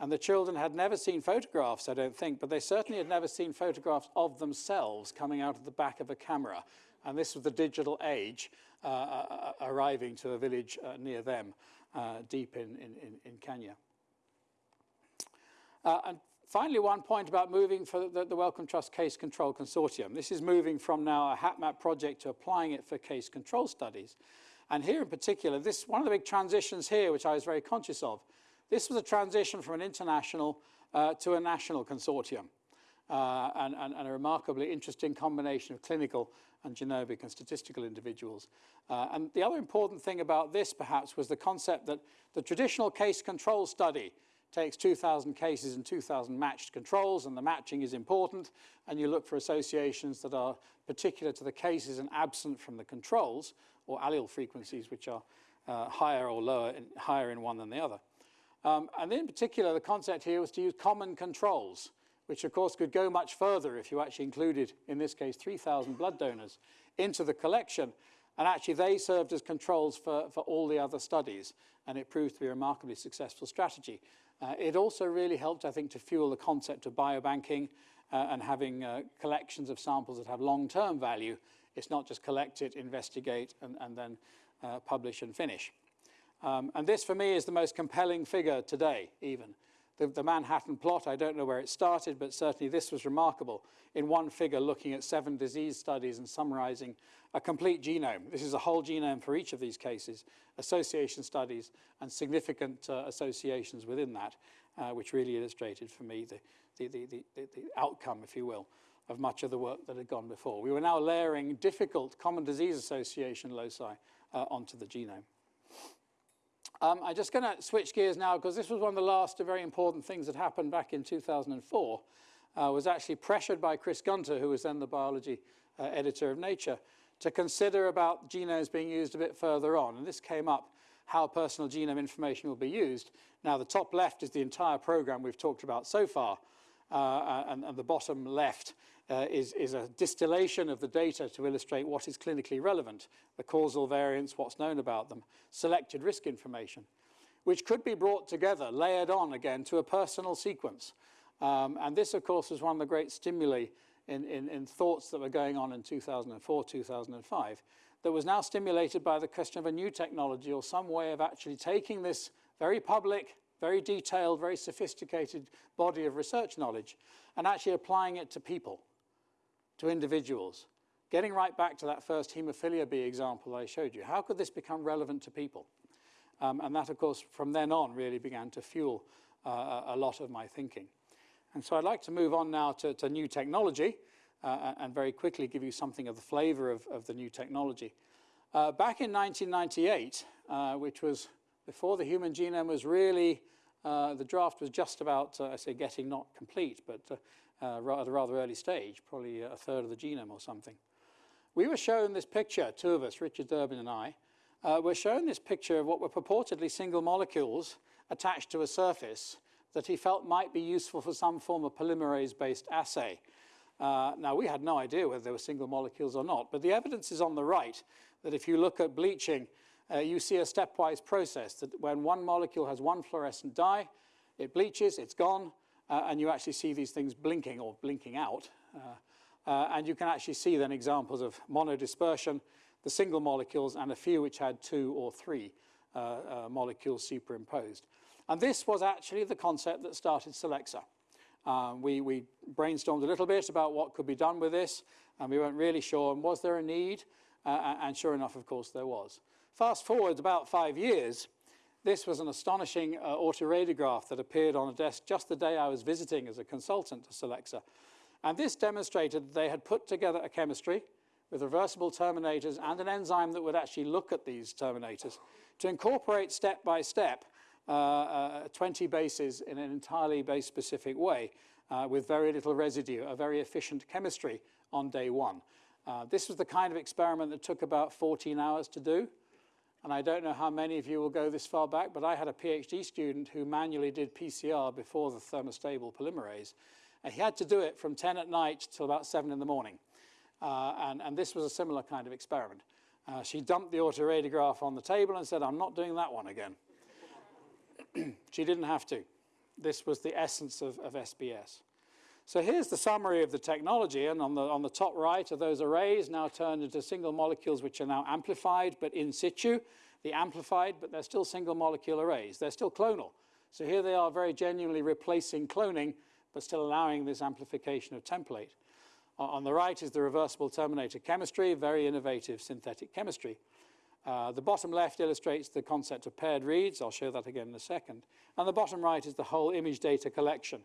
And the children had never seen photographs, I don't think, but they certainly had never seen photographs of themselves coming out of the back of a camera. And this was the digital age uh, uh, uh arriving to a village uh, near them, uh, deep in, in, in Kenya. Uh, and finally, one point about moving for the, the, Wellcome Trust Case Control Consortium. This is moving from now a HapMap project to applying it for case control studies. And here in particular, this one of the big transitions here, which I was very conscious of, this was a transition from an international uh, to a national consortium. Uh, and, and, and, a remarkably interesting combination of clinical and genomic and statistical individuals. Uh, and the other important thing about this, perhaps, was the concept that the traditional case control study takes 2,000 cases and 2,000 matched controls, and the matching is important, and you look for associations that are particular to the cases and absent from the controls, or allele frequencies which are uh, higher or lower, in, higher in one than the other. Um, and in particular, the concept here was to use common controls, which of course could go much further if you actually included, in this case, 3,000 blood donors into the collection. And actually, they served as controls for, for all the other studies, and it proved to be a remarkably successful strategy. Uh, it also really helped, I think, to fuel the concept of biobanking uh, and having uh, collections of samples that have long-term value. It's not just collect it, investigate, and, and then uh, publish and finish. Um, and this, for me, is the most compelling figure today, even. The, the, Manhattan plot, I don't know where it started, but certainly this was remarkable. In one figure, looking at seven disease studies and summarizing a complete genome. This is a whole genome for each of these cases, association studies and significant uh, associations within that, uh, which really illustrated for me the, the, the, the, outcome, if you will, of much of the work that had gone before. We were now layering difficult common disease association loci uh, onto the genome. Um, I'm just going to switch gears now because this was one of the last very important things that happened back in 2004. Uh, was actually pressured by Chris Gunter, who was then the biology uh, editor of Nature, to consider about genomes being used a bit further on. And this came up how personal genome information will be used. Now, the top left is the entire program we've talked about so far, uh, and, and, the bottom left uh, is, is, a distillation of the data to illustrate what is clinically relevant, the causal variants, what's known about them, selected risk information, which could be brought together, layered on again to a personal sequence. Um, and this, of course, was one of the great stimuli in, in, in thoughts that were going on in 2004, 2005, that was now stimulated by the question of a new technology or some way of actually taking this very public, very detailed, very sophisticated body of research knowledge and actually applying it to people to individuals. Getting right back to that first haemophilia B example I showed you, how could this become relevant to people? Um, and that, of course, from then on really began to fuel uh, a lot of my thinking. And so I'd like to move on now to, to new technology uh, and very quickly give you something of the flavor of, of the new technology. Uh, back in 1998, uh, which was before the human genome was really, uh, the draft was just about, uh, I say, getting not complete, but uh, at a rather early stage, probably a third of the genome or something. We were shown this picture, two of us, Richard Durbin and I, uh, were shown this picture of what were purportedly single molecules attached to a surface that he felt might be useful for some form of polymerase-based assay. Uh, now, we had no idea whether they were single molecules or not, but the evidence is on the right that if you look at bleaching, uh, you see a stepwise process that when one molecule has one fluorescent dye, it bleaches, it's gone, uh, and you actually see these things blinking or blinking out. Uh, uh, and you can actually see then examples of monodispersion, the single molecules, and a few which had two or three uh, uh, molecules superimposed. And this was actually the concept that started Solexa. Um, we, we, brainstormed a little bit about what could be done with this, and we weren't really sure, and was there a need? And sure enough, of course, there was. Fast forward about five years, this was an astonishing uh, autoradiograph that appeared on a desk just the day I was visiting as a consultant to Solexa. And this demonstrated that they had put together a chemistry with reversible terminators and an enzyme that would actually look at these terminators to incorporate step by step uh, uh, 20 bases in an entirely base-specific way uh, with very little residue, a very efficient chemistry on day one. Uh, this was the kind of experiment that took about 14 hours to do. And I don't know how many of you will go this far back, but I had a PhD student who manually did PCR before the thermostable polymerase. And he had to do it from 10 at night till about 7 in the morning. Uh, and, and, this was a similar kind of experiment. Uh, she dumped the autoradiograph on the table and said, I'm not doing that one again. she didn't have to. This was the essence of, of SBS. So here's the summary of the technology, and on the, on the top right are those arrays now turned into single molecules which are now amplified, but in situ. The amplified, but they're still single molecule arrays. They're still clonal. So here they are very genuinely replacing cloning, but still allowing this amplification of template. On the right is the reversible terminator chemistry, very innovative synthetic chemistry. Uh, the bottom left illustrates the concept of paired reads. I'll show that again in a second. And the bottom right is the whole image data collection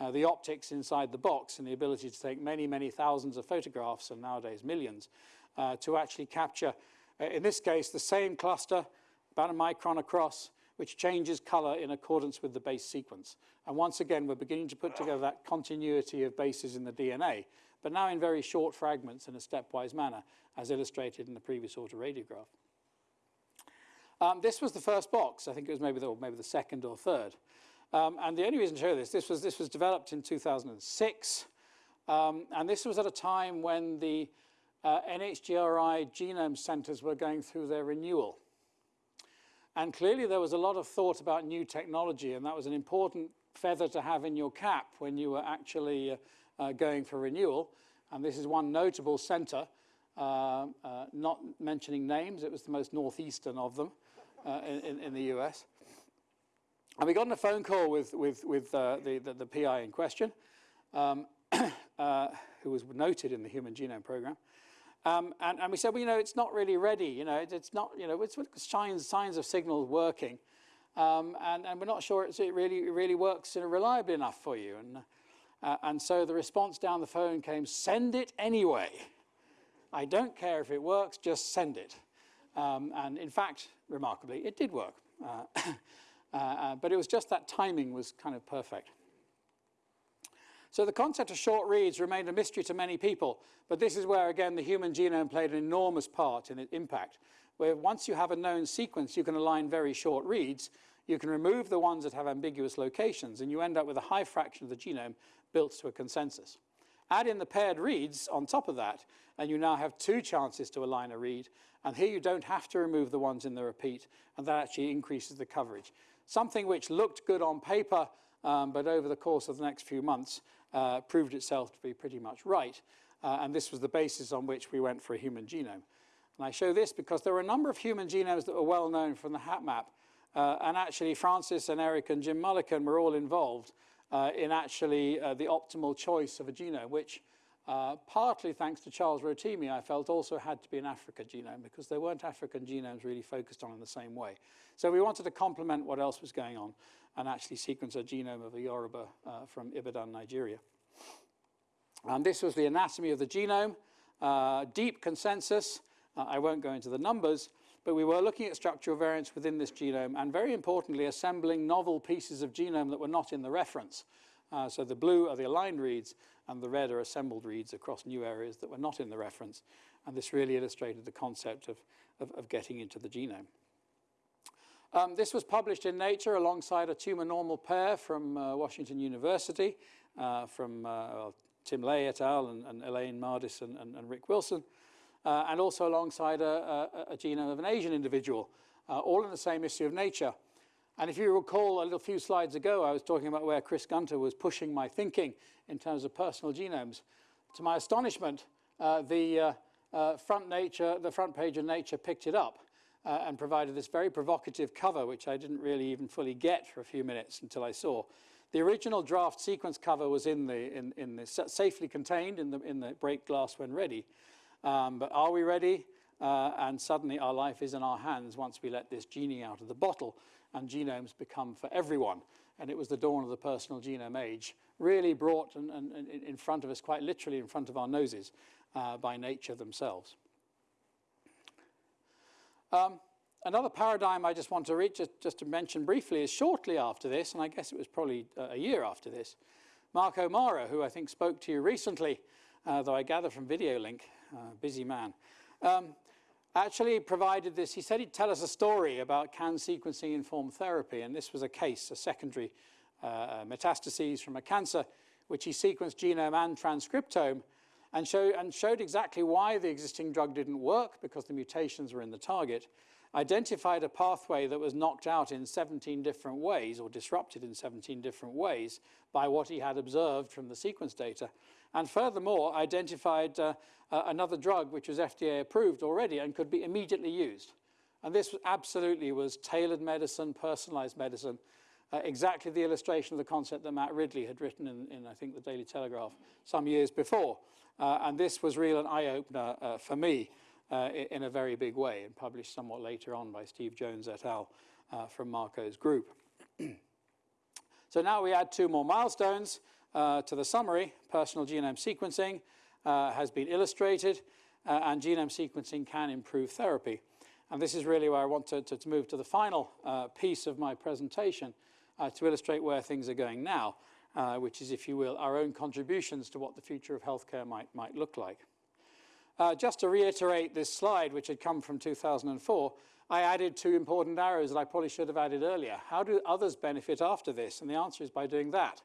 uh, the optics inside the box and the ability to take many, many thousands of photographs, and nowadays millions, uh, to actually capture, uh, in this case, the same cluster, about a micron across, which changes color in accordance with the base sequence. And once again, we're beginning to put together that continuity of bases in the DNA, but now in very short fragments in a stepwise manner, as illustrated in the previous autoradiograph. Um, this was the first box. I think it was maybe the, maybe the second or third. Um, and the only reason to show this, this was, this was developed in 2006. Um, and this was at a time when the uh, NHGRI genome centers were going through their renewal. And clearly there was a lot of thought about new technology, and that was an important feather to have in your cap when you were actually uh, uh, going for renewal. And this is one notable center, uh, uh, not mentioning names, it was the most northeastern of them uh, in, in, the US. And we got on a phone call with, with, with uh, the, the, the, PI in question, um, uh, who was noted in the Human Genome Program. Um, and, and, we said, well, you know, it's not really ready. You know, it, it's not, you know, it's signs, signs of signals working. Um, and, and, we're not sure it really, really works reliably enough for you. And, uh, and so the response down the phone came, send it anyway. I don't care if it works, just send it. Um, and in fact, remarkably, it did work. Uh, Uh, uh, but it was just that timing was kind of perfect. So the concept of short reads remained a mystery to many people, but this is where, again, the human genome played an enormous part in its impact, where once you have a known sequence, you can align very short reads, you can remove the ones that have ambiguous locations, and you end up with a high fraction of the genome built to a consensus. Add in the paired reads on top of that, and you now have two chances to align a read, and here you don't have to remove the ones in the repeat, and that actually increases the coverage. Something which looked good on paper, um, but over the course of the next few months uh, proved itself to be pretty much right. Uh, and this was the basis on which we went for a human genome. And I show this because there were a number of human genomes that were well known from the HapMap. Uh, and actually, Francis and Eric and Jim Mullikin were all involved uh, in actually uh, the optimal choice of a genome, which uh, partly thanks to Charles Rotimi, I felt also had to be an Africa genome because there weren't African genomes really focused on in the same way. So we wanted to complement what else was going on and actually sequence a genome of a Yoruba uh, from Ibadan, Nigeria. And this was the anatomy of the genome, uh, deep consensus. Uh, I won't go into the numbers, but we were looking at structural variants within this genome and very importantly, assembling novel pieces of genome that were not in the reference. Uh, so the blue are the aligned reads and the red are assembled reads across new areas that were not in the reference. And this really illustrated the concept of, of, of getting into the genome. Um, this was published in Nature alongside a tumor normal pair from uh, Washington University, uh, from uh, well, Tim Ley et al. and, and Elaine Mardis and, and, and Rick Wilson, uh, and also alongside a, a, a, genome of an Asian individual, uh, all in the same issue of Nature. And if you recall a little few slides ago, I was talking about where Chris Gunter was pushing my thinking in terms of personal genomes. To my astonishment, uh, the uh, uh, front nature, the front page of Nature picked it up uh, and provided this very provocative cover, which I didn't really even fully get for a few minutes until I saw. The original draft sequence cover was in the, in, in the safely contained in the, in the break glass when ready. Um, but are we ready? Uh, and suddenly our life is in our hands once we let this genie out of the bottle and genomes become for everyone. And it was the dawn of the personal genome age, really brought and, and, and in front of us, quite literally in front of our noses, uh, by nature themselves. Um, another paradigm I just want to reach, just, just, to mention briefly, is shortly after this, and I guess it was probably uh, a year after this, Marco Marra, who I think spoke to you recently, uh, though I gather from Video Link, uh, busy man, um, actually provided this. He said he'd tell us a story about can sequencing inform therapy, and this was a case, a secondary uh, uh, metastases from a cancer, which he sequenced genome and transcriptome, and, show, and showed exactly why the existing drug didn't work, because the mutations were in the target, identified a pathway that was knocked out in 17 different ways, or disrupted in 17 different ways, by what he had observed from the sequence data, and furthermore identified uh, uh, another drug which was FDA approved already and could be immediately used. And this absolutely was tailored medicine, personalized medicine, uh, exactly the illustration of the concept that Matt Ridley had written in, in I think, the Daily Telegraph some years before. Uh, and this was real an eye-opener uh, for me uh, in a very big way and published somewhat later on by Steve Jones et al. from Marco's group. so now we add two more milestones uh, to the summary, personal genome sequencing uh, has been illustrated uh, and genome sequencing can improve therapy. And this is really where I want to, to, to move to the final uh, piece of my presentation uh, to illustrate where things are going now, uh, which is, if you will, our own contributions to what the future of healthcare might, might look like. just to reiterate this slide, which had come from 2004, I added two important arrows that I probably should have added earlier. How do others benefit after this? And the answer is by doing that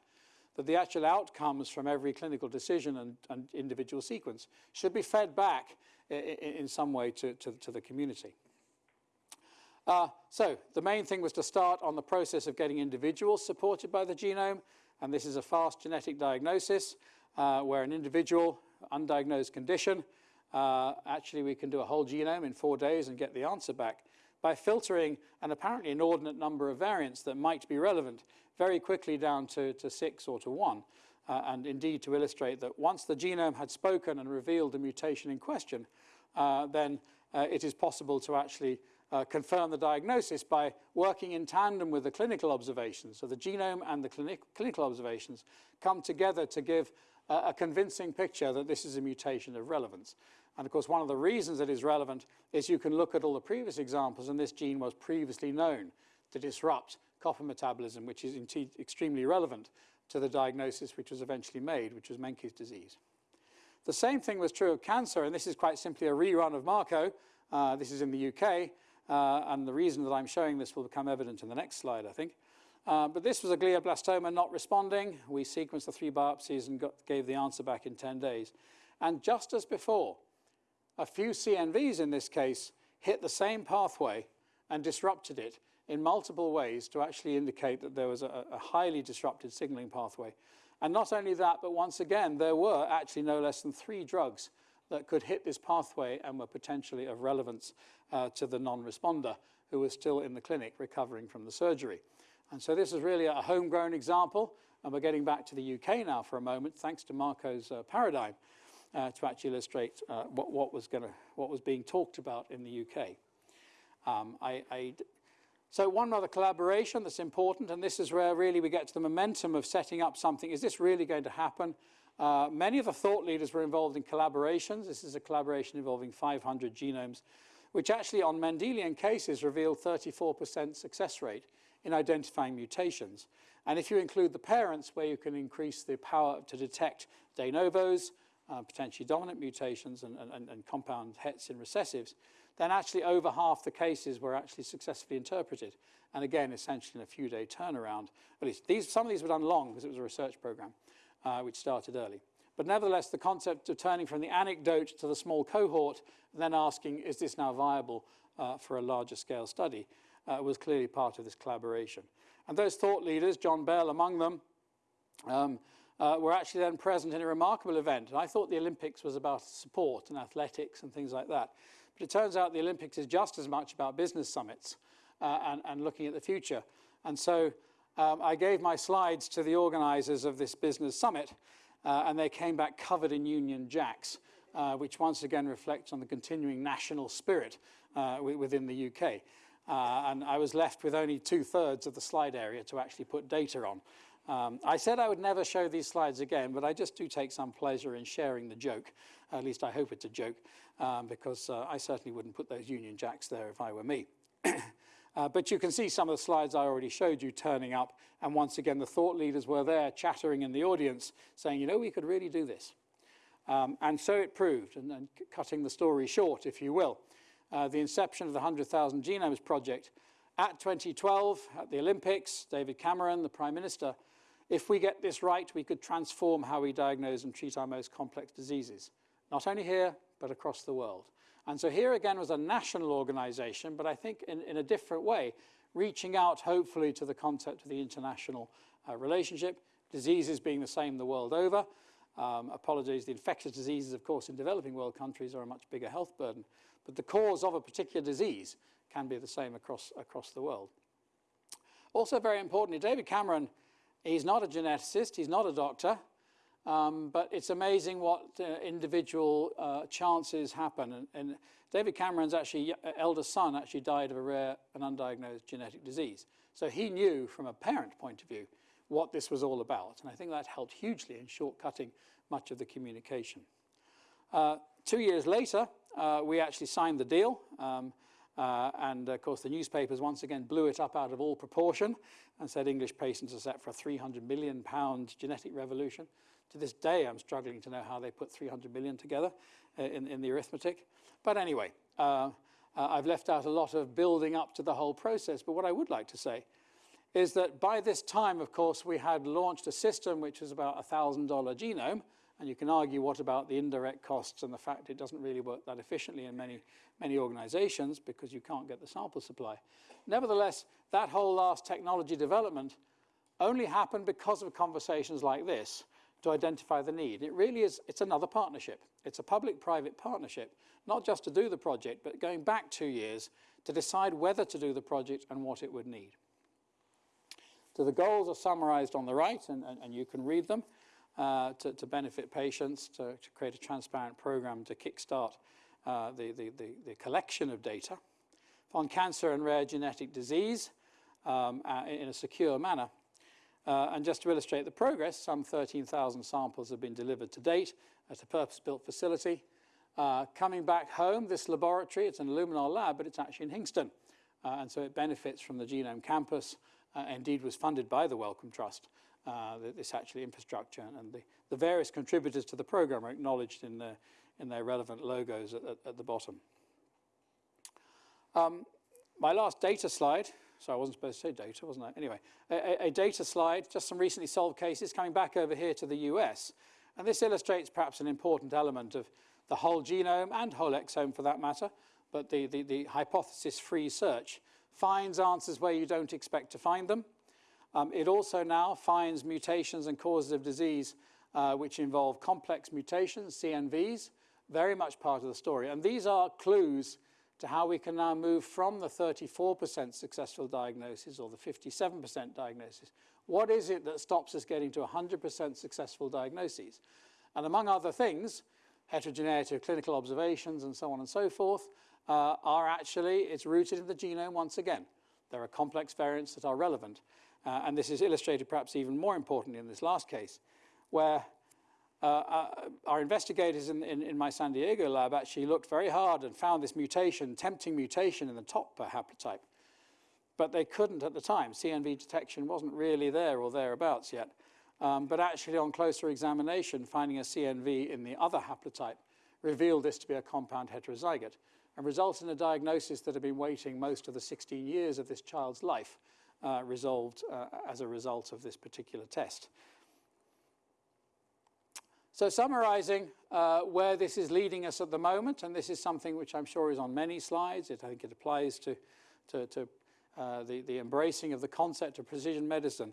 that the actual outcomes from every clinical decision and, and individual sequence should be fed back in, some way to, to, to the community. Uh, so the main thing was to start on the process of getting individuals supported by the genome, and this is a fast genetic diagnosis uh, where an individual, undiagnosed condition, uh, actually we can do a whole genome in four days and get the answer back by filtering an apparently inordinate number of variants that might be relevant very quickly down to, to six or to one. Uh, and indeed to illustrate that once the genome had spoken and revealed the mutation in question, uh, then uh, it is possible to actually uh, confirm the diagnosis by working in tandem with the clinical observations. So the genome and the clinic clinical observations come together to give a convincing picture that this is a mutation of relevance. And of course, one of the reasons it is relevant is you can look at all the previous examples, and this gene was previously known to disrupt copper metabolism, which is indeed extremely relevant to the diagnosis which was eventually made, which was Menkes disease. The same thing was true of cancer, and this is quite simply a rerun of Marco. Uh, this is in the UK, uh, and the reason that I'm showing this will become evident in the next slide, I think. Uh, but this was a glioblastoma not responding. We sequenced the three biopsies and got, gave the answer back in 10 days. And just as before, a few CNVs in this case hit the same pathway and disrupted it in multiple ways to actually indicate that there was a, a highly disrupted signaling pathway. And not only that, but once again, there were actually no less than three drugs that could hit this pathway and were potentially of relevance uh, to the non-responder who was still in the clinic recovering from the surgery. And so this is really a homegrown example, and we're getting back to the UK now for a moment, thanks to Marco's uh, paradigm. Uh, to actually illustrate uh, what, what, was gonna, what was being talked about in the UK. Um, I, I so one other collaboration that's important, and this is where really we get to the momentum of setting up something. Is this really going to happen? Uh, many of the thought leaders were involved in collaborations. This is a collaboration involving 500 genomes, which actually on Mendelian cases revealed 34% success rate in identifying mutations. And if you include the parents, where you can increase the power to detect de novos, uh, potentially dominant mutations and, and, and compound hets in recessives, then actually over half the cases were actually successfully interpreted. And again, essentially in a few day turnaround. At least these, some of these were done long because it was a research program, uh, which started early. But nevertheless, the concept of turning from the anecdote to the small cohort, then asking, is this now viable uh, for a larger scale study, uh, was clearly part of this collaboration. And those thought leaders, John Bell among them, um, uh, were actually then present in a remarkable event. And I thought the Olympics was about support and athletics and things like that. But it turns out the Olympics is just as much about business summits uh, and, and, looking at the future. And so um, I gave my slides to the organizers of this business summit, uh, and they came back covered in Union Jacks, uh, which once again reflects on the continuing national spirit uh, within the UK. Uh, and I was left with only two thirds of the slide area to actually put data on. Um, I said I would never show these slides again, but I just do take some pleasure in sharing the joke. At least I hope it's a joke um, because uh, I certainly wouldn't put those Union Jacks there if I were me. uh, but you can see some of the slides I already showed you turning up. And once again, the thought leaders were there chattering in the audience saying, you know, we could really do this. Um, and so it proved, and, and, cutting the story short, if you will. Uh, the inception of the 100,000 Genomes Project at 2012, at the Olympics, David Cameron, the Prime Minister, if we get this right, we could transform how we diagnose and treat our most complex diseases, not only here, but across the world. And so here again was a national organization, but I think in, in a different way, reaching out hopefully to the concept of the international uh, relationship, diseases being the same the world over. Um, apologies, the infectious diseases, of course, in developing world countries are a much bigger health burden, but the cause of a particular disease can be the same across, across the world. Also very importantly, David Cameron, he's not a geneticist, he's not a doctor, um, but it's amazing what uh, individual uh, chances happen. And, and, David Cameron's actually elder son actually died of a rare and undiagnosed genetic disease. So he knew from a parent point of view what this was all about. And I think that helped hugely in shortcutting much of the communication. Uh, two years later, uh, we actually signed the deal. Um, uh, and of course, the newspapers once again blew it up out of all proportion and said English patients are set for a 300 million pound genetic revolution. To this day, I'm struggling to know how they put 300 million together uh, in, in, the arithmetic. But anyway, uh, uh, I've left out a lot of building up to the whole process. But what I would like to say is that by this time, of course, we had launched a system which was about a $1,000 genome. And you can argue what about the indirect costs and the fact it doesn't really work that efficiently in many, many organizations because you can't get the sample supply. Nevertheless, that whole last technology development only happened because of conversations like this to identify the need. It really is, it's another partnership. It's a public-private partnership, not just to do the project, but going back two years to decide whether to do the project and what it would need. So the goals are summarized on the right, and, and, and you can read them uh, to, to, benefit patients, to, to, create a transparent program to kickstart uh, the, the, the, the, collection of data on cancer and rare genetic disease um, uh, in a secure manner, uh, and just to illustrate the progress, some 13,000 samples have been delivered to date at a purpose-built facility. Uh, coming back home, this laboratory, it's an Illumina lab, but it's actually in Hinxton. And so it benefits from the Genome Campus, indeed was funded by the Wellcome Trust, uh, this actually infrastructure. And the, the, various contributors to the program are acknowledged in, the, in their relevant logos at, at, at the bottom. Um, my last data slide so I wasn't supposed to say data, wasn't I? Anyway, a, a, data slide, just some recently solved cases coming back over here to the US. And this illustrates perhaps an important element of the whole genome and whole exome for that matter, but the, the, the hypothesis-free search finds answers where you don't expect to find them. Um, it also now finds mutations and causes of disease uh, which involve complex mutations, CNVs, very much part of the story. And these are clues to how we can now move from the 34% successful diagnosis or the 57% diagnosis. What is it that stops us getting to 100% successful diagnoses? And among other things, heterogeneity of clinical observations and so on and so forth, uh, are actually, it's rooted in the genome once again. There are complex variants that are relevant. Uh, and this is illustrated perhaps even more importantly in this last case, where uh, uh, our investigators in, in, in, my San Diego lab actually looked very hard and found this mutation, tempting mutation in the top haplotype. But they couldn't at the time. CNV detection wasn't really there or thereabouts yet. Um, but actually on closer examination, finding a CNV in the other haplotype revealed this to be a compound heterozygote and resulted in a diagnosis that had been waiting most of the 16 years of this child's life uh, resolved uh, as a result of this particular test. So summarizing uh, where this is leading us at the moment, and this is something which I'm sure is on many slides, it, I think it applies to, to, to uh, the, the embracing of the concept of precision medicine.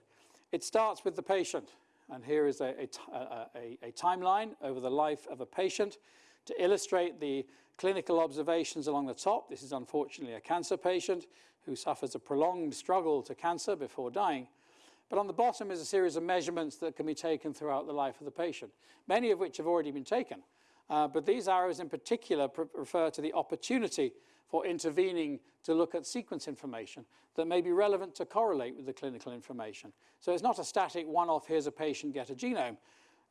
It starts with the patient, and here is a, a, a, a timeline over the life of a patient to illustrate the clinical observations along the top. This is unfortunately a cancer patient who suffers a prolonged struggle to cancer before dying. But on the bottom is a series of measurements that can be taken throughout the life of the patient, many of which have already been taken. Uh, but these arrows in particular refer to the opportunity for intervening to look at sequence information that may be relevant to correlate with the clinical information. So it's not a static one-off, here's a patient, get a genome.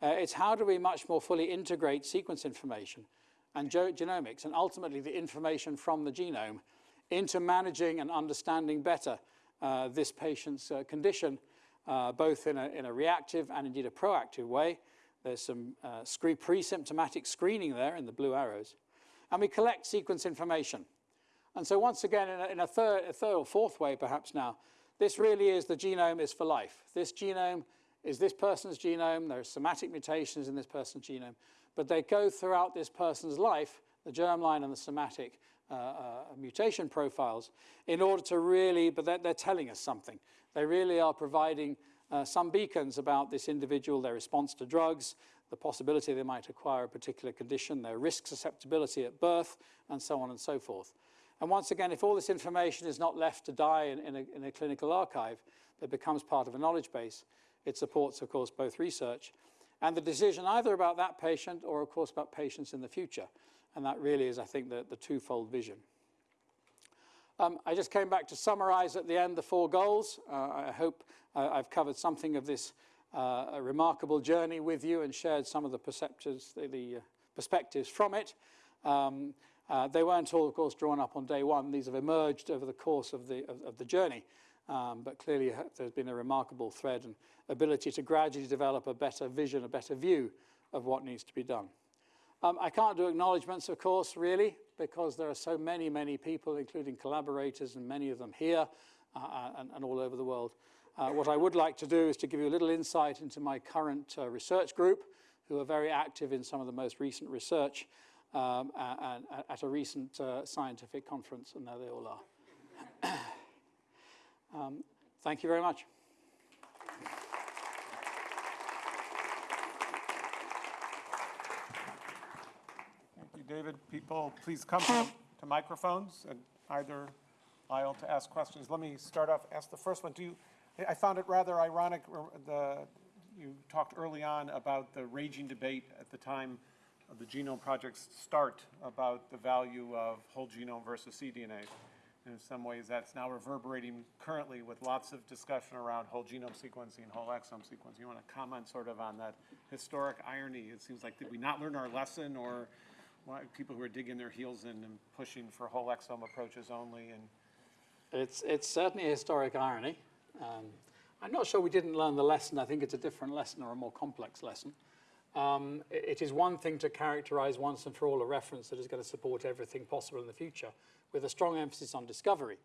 Uh, it's how do we much more fully integrate sequence information and genomics and ultimately the information from the genome into managing and understanding better uh, this patient's uh, condition, uh, both in a, in a, reactive and indeed a proactive way. There's some uh, pre-symptomatic screening there in the blue arrows. And we collect sequence information. And so once again, in a, in a, third, a third or fourth way perhaps now, this really is the genome is for life. This genome is this person's genome. There are somatic mutations in this person's genome. But they go throughout this person's life, the germline and the somatic uh, uh, mutation profiles in order to really, but they're, they're, telling us something. They really are providing uh, some beacons about this individual, their response to drugs, the possibility they might acquire a particular condition, their risk susceptibility at birth, and so on and so forth. And once again, if all this information is not left to die in, in, a, in a clinical archive, it becomes part of a knowledge base. It supports, of course, both research and the decision either about that patient or, of course, about patients in the future. And that really is, I think, the, the twofold vision. Um, I just came back to summarize at the end the four goals. Uh, I hope uh, I've covered something of this uh, remarkable journey with you and shared some of the the, the uh, perspectives from it. Um, uh, they weren't all, of course, drawn up on day one. These have emerged over the course of the, of, of the journey. Um, but clearly uh, there's been a remarkable thread and ability to gradually develop a better vision, a better view of what needs to be done. Um, I can't do acknowledgements, of course, really, because there are so many, many people, including collaborators and many of them here uh, uh, and, and, all over the world. Uh, what I would like to do is to give you a little insight into my current uh, research group, who are very active in some of the most recent research um, and, at a recent uh, scientific conference, and there they all are. um, thank you very much. David. People, please come to, microphones and either aisle to ask questions. Let me start off, ask the first one. Do you, I found it rather ironic, uh, the, you talked early on about the raging debate at the time of the Genome Project's start about the value of whole genome versus cDNA. And in some ways, that's now reverberating currently with lots of discussion around whole genome sequencing, whole exome sequencing. You want to comment sort of on that historic irony? It seems like, did we not learn our lesson or people who are digging their heels in and pushing for whole exome approaches only. And it's it's certainly a historic irony. Um, I'm not sure we didn't learn the lesson. I think it's a different lesson or a more complex lesson. Um, it, it is one thing to characterize once and for all a reference that is going to support everything possible in the future with a strong emphasis on discovery.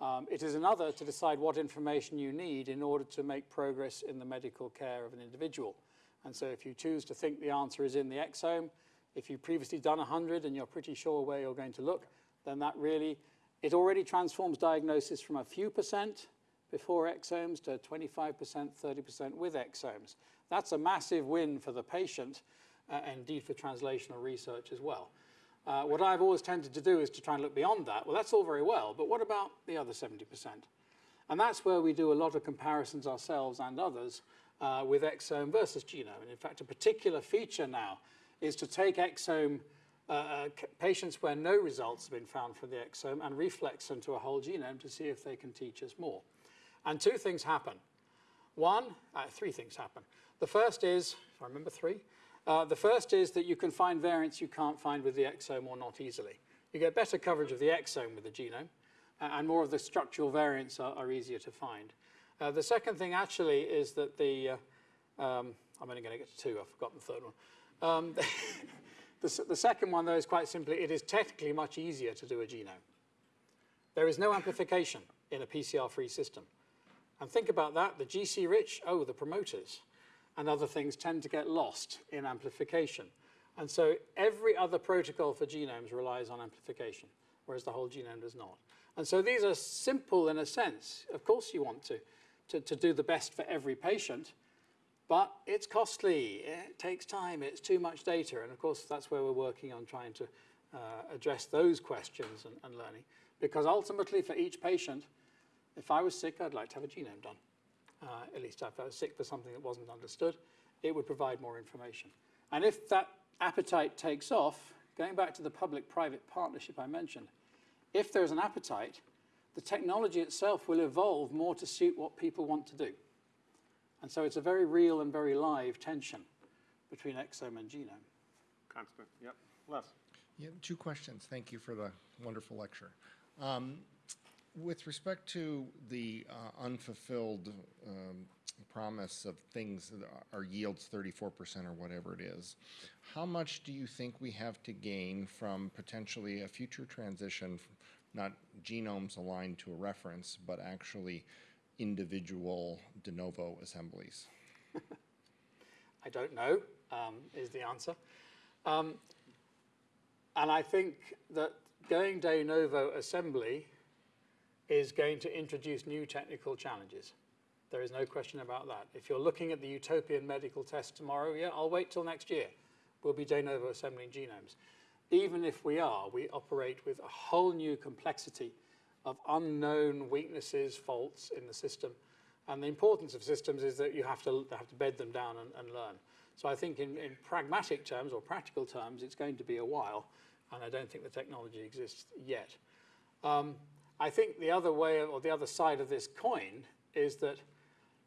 Um, it is another to decide what information you need in order to make progress in the medical care of an individual. And so if you choose to think the answer is in the exome, if you've previously done 100 and you're pretty sure where you're going to look, then that really, it already transforms diagnosis from a few percent before exomes to 25%, 30% with exomes. That's a massive win for the patient uh, and indeed for translational research as well. Uh, what I've always tended to do is to try and look beyond that. Well, that's all very well, but what about the other 70%? And that's where we do a lot of comparisons ourselves and others uh, with exome versus genome. And in fact, a particular feature now is to take exome uh, uh, patients where no results have been found for the exome and reflex them to a whole genome to see if they can teach us more. And two things happen. One, uh, three things happen. The first is, if I remember three, uh, the first is that you can find variants you can't find with the exome or not easily. You get better coverage of the exome with the genome, and more of the structural variants are, are easier to find. Uh, the second thing actually is that the, uh, um, I'm only going to get to two, I've forgotten the third one. Um, the, the second one, though, is quite simply, it is technically much easier to do a genome. There is no amplification in a PCR-free system. And think about that, the GC rich, oh, the promoters and other things tend to get lost in amplification. And so every other protocol for genomes relies on amplification, whereas the whole genome does not. And so these are simple in a sense. Of course you want to, to, to do the best for every patient, but it's costly, it takes time, it's too much data. And of course, that's where we're working on trying to uh, address those questions and, and learning. Because ultimately, for each patient, if I was sick, I'd like to have a genome done. Uh, at least if I was sick for something that wasn't understood, it would provide more information. And if that appetite takes off, going back to the public-private partnership I mentioned, if there's an appetite, the technology itself will evolve more to suit what people want to do. And so it's a very real and very live tension between exome and genome. Constant, yep. Les? Yeah, two questions. Thank you for the wonderful lecture. Um, With respect to the uh, unfulfilled um, promise of things that are yields 34% or whatever it is, how much do you think we have to gain from potentially a future transition, f- not genomes aligned to a reference, but actually individual de novo assemblies? I don't know, um, is the answer. Um, and I think that going de novo assembly is going to introduce new technical challenges. There is no question about that. If you're looking at the utopian medical test tomorrow, yeah, I'll wait till next year. We'll be de novo assembling genomes. Even if we are, we operate with a whole new complexity of unknown weaknesses, faults in the system. And the importance of systems is that you have to, have to bed them down and, and learn. So I think in, in pragmatic terms or practical terms, it's going to be a while, and I don't think the technology exists yet. Um, I think the other way or the other side of this coin is that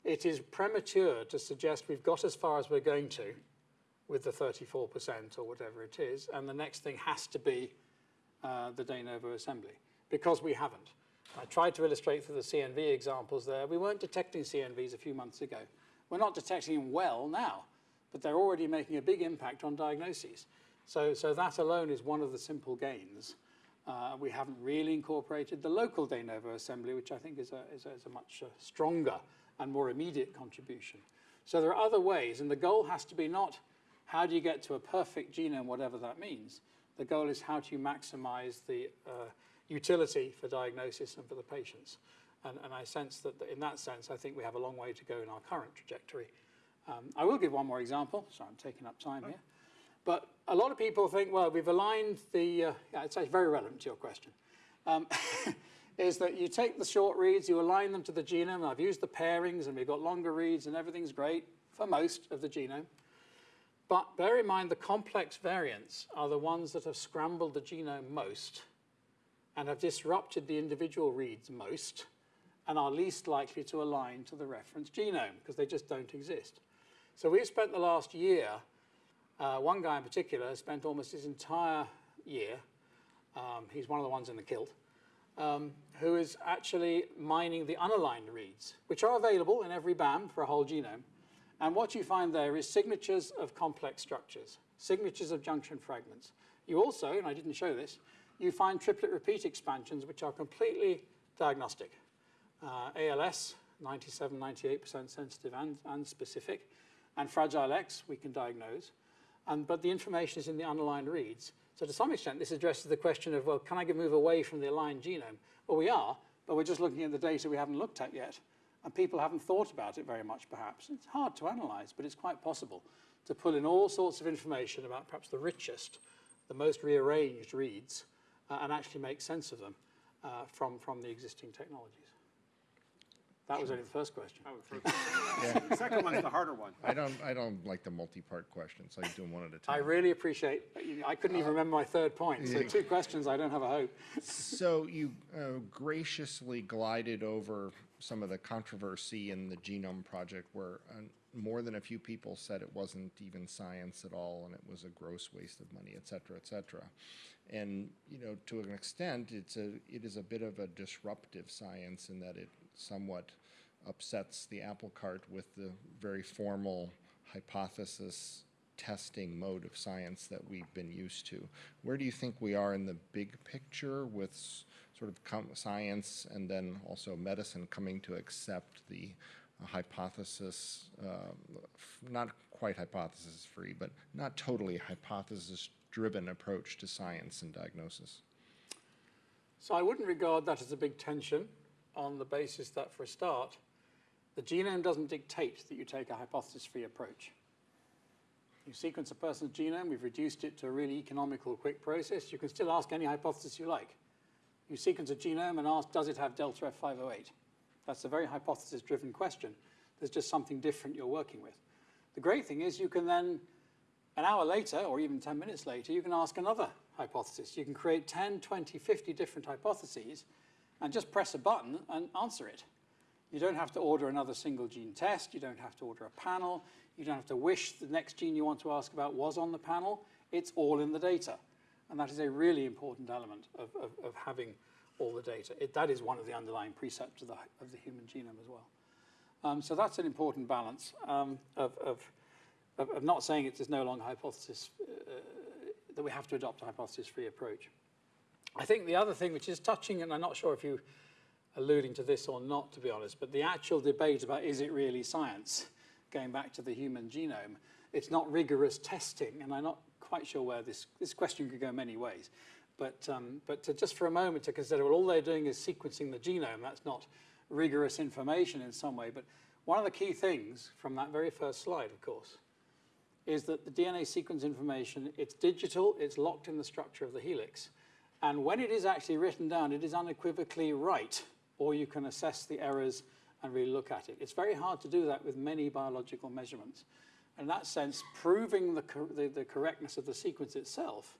it is premature to suggest we've got as far as we're going to with the 34% or whatever it is, and the next thing has to be uh, the de novo assembly, because we haven't. I tried to illustrate through the CNV examples there. We weren't detecting CNVs a few months ago. We're not detecting them well now, but they're already making a big impact on diagnoses. So, so that alone is one of the simple gains. Uh, we haven't really incorporated the local de novo assembly, which I think is a, is a, is a much uh, stronger and more immediate contribution. So there are other ways, and the goal has to be not how do you get to a perfect genome, whatever that means. The goal is how do you maximize the uh, utility for diagnosis and for the patients. And, and I sense that in that sense, I think we have a long way to go in our current trajectory. Um, I will give one more example. Sorry, I'm taking up time here. But a lot of people think, well, we've aligned the, uh, yeah, it's very relevant to your question, um, is that you take the short reads, you align them to the genome. I've used the pairings and we've got longer reads and everything's great for most of the genome. But bear in mind the complex variants are the ones that have scrambled the genome most and have disrupted the individual reads most and are least likely to align to the reference genome because they just don't exist. So we've spent the last year, uh, one guy in particular has spent almost his entire year, um, he's one of the ones in the kilt, um, who is actually mining the unaligned reads, which are available in every BAM for a whole genome. And what you find there is signatures of complex structures, signatures of junction fragments. You also, and I didn't show this, you find triplet repeat expansions which are completely diagnostic. Uh, ALS, 97, 98% sensitive and, and specific, and Fragile X we can diagnose. And, but the information is in the unaligned reads. So to some extent, this addresses the question of, well, can I move away from the aligned genome? Well, we are, but we're just looking at the data we haven't looked at yet. And people haven't thought about it very much, perhaps. It's hard to analyze, but it's quite possible to pull in all sorts of information about perhaps the richest, the most rearranged reads, uh, and actually make sense of them uh, from, from the existing technologies. That was only the first question. I would throw- The second one's the harder one. I don't, I don't like the multi-part questions, so I do them one at a time. I really appreciate, I couldn't even remember my third point, so two questions, I don't have a hope. So you uh, graciously glided over some of the controversy in the Genome Project where uh, more than a few people said it wasn't even science at all and it was a gross waste of money, et cetera, et cetera. And, you know, to an extent, it's a, it is a bit of a disruptive science in that it somewhat upsets the apple cart with the very formal hypothesis testing mode of science that we've been used to. Where do you think we are in the big picture with sort of science and then also medicine coming to accept the uh, hypothesis, um, not quite hypothesis free, but not totally hypothesis driven approach to science and diagnosis? So I wouldn't regard that as a big tension on the basis that, for a start, the genome doesn't dictate that you take a hypothesis-free approach. You sequence a person's genome, we've reduced it to a really economical, quick process. You can still ask any hypothesis you like. You sequence a genome and ask, does it have delta F508? That's a very hypothesis-driven question. There's just something different you're working with. The great thing is you can then an hour later, or even 10 minutes later, you can ask another hypothesis. You can create 10, 20, 50 different hypotheses and just press a button and answer it. You don't have to order another single gene test. You don't have to order a panel. You don't have to wish the next gene you want to ask about was on the panel. It's all in the data. And that is a really important element of, of, of having all the data. It, that is one of the underlying precepts of the, of the human genome as well. Um, so that's an important balance um, of, of, of, not saying it is no longer hypothesis, uh, that we have to adopt a hypothesis-free approach. I think the other thing which is touching, and I'm not sure if you alluding to this or not, to be honest, but the actual debate about is it really science, going back to the human genome, it's not rigorous testing, and I'm not quite sure where this, this question could go many ways. But, um, but to just for a moment to consider, well, all they're doing is sequencing the genome. That's not rigorous information in some way. But one of the key things from that very first slide, of course, is that the DNA sequence information, it's digital, it's locked in the structure of the helix. And when it is actually written down, it is unequivocally right, or you can assess the errors and really look at it. It's very hard to do that with many biological measurements. In that sense, proving the, the, the correctness of the sequence itself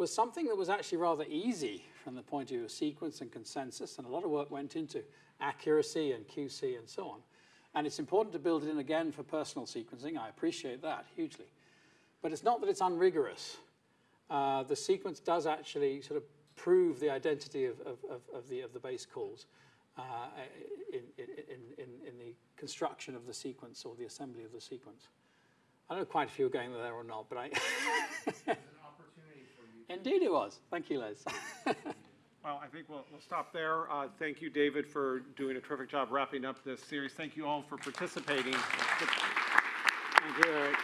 was something that was actually rather easy from the point of view of sequence and consensus, and a lot of work went into accuracy and QC and so on. And it's important to build it in again for personal sequencing. I appreciate that hugely. But it's not that it's unrigorous. Uh, the sequence does actually sort of prove the identity of, of, of, of the, of the base calls uh, in, in, in, in the construction of the sequence or the assembly of the sequence. I don't know quite if you were going there or not, but I... Indeed it was. Thank you, Les. Well, I think we'll, we'll stop there. Uh, Thank you, David, for doing a terrific job wrapping up this series. Thank you all for participating. Thank you, Eric.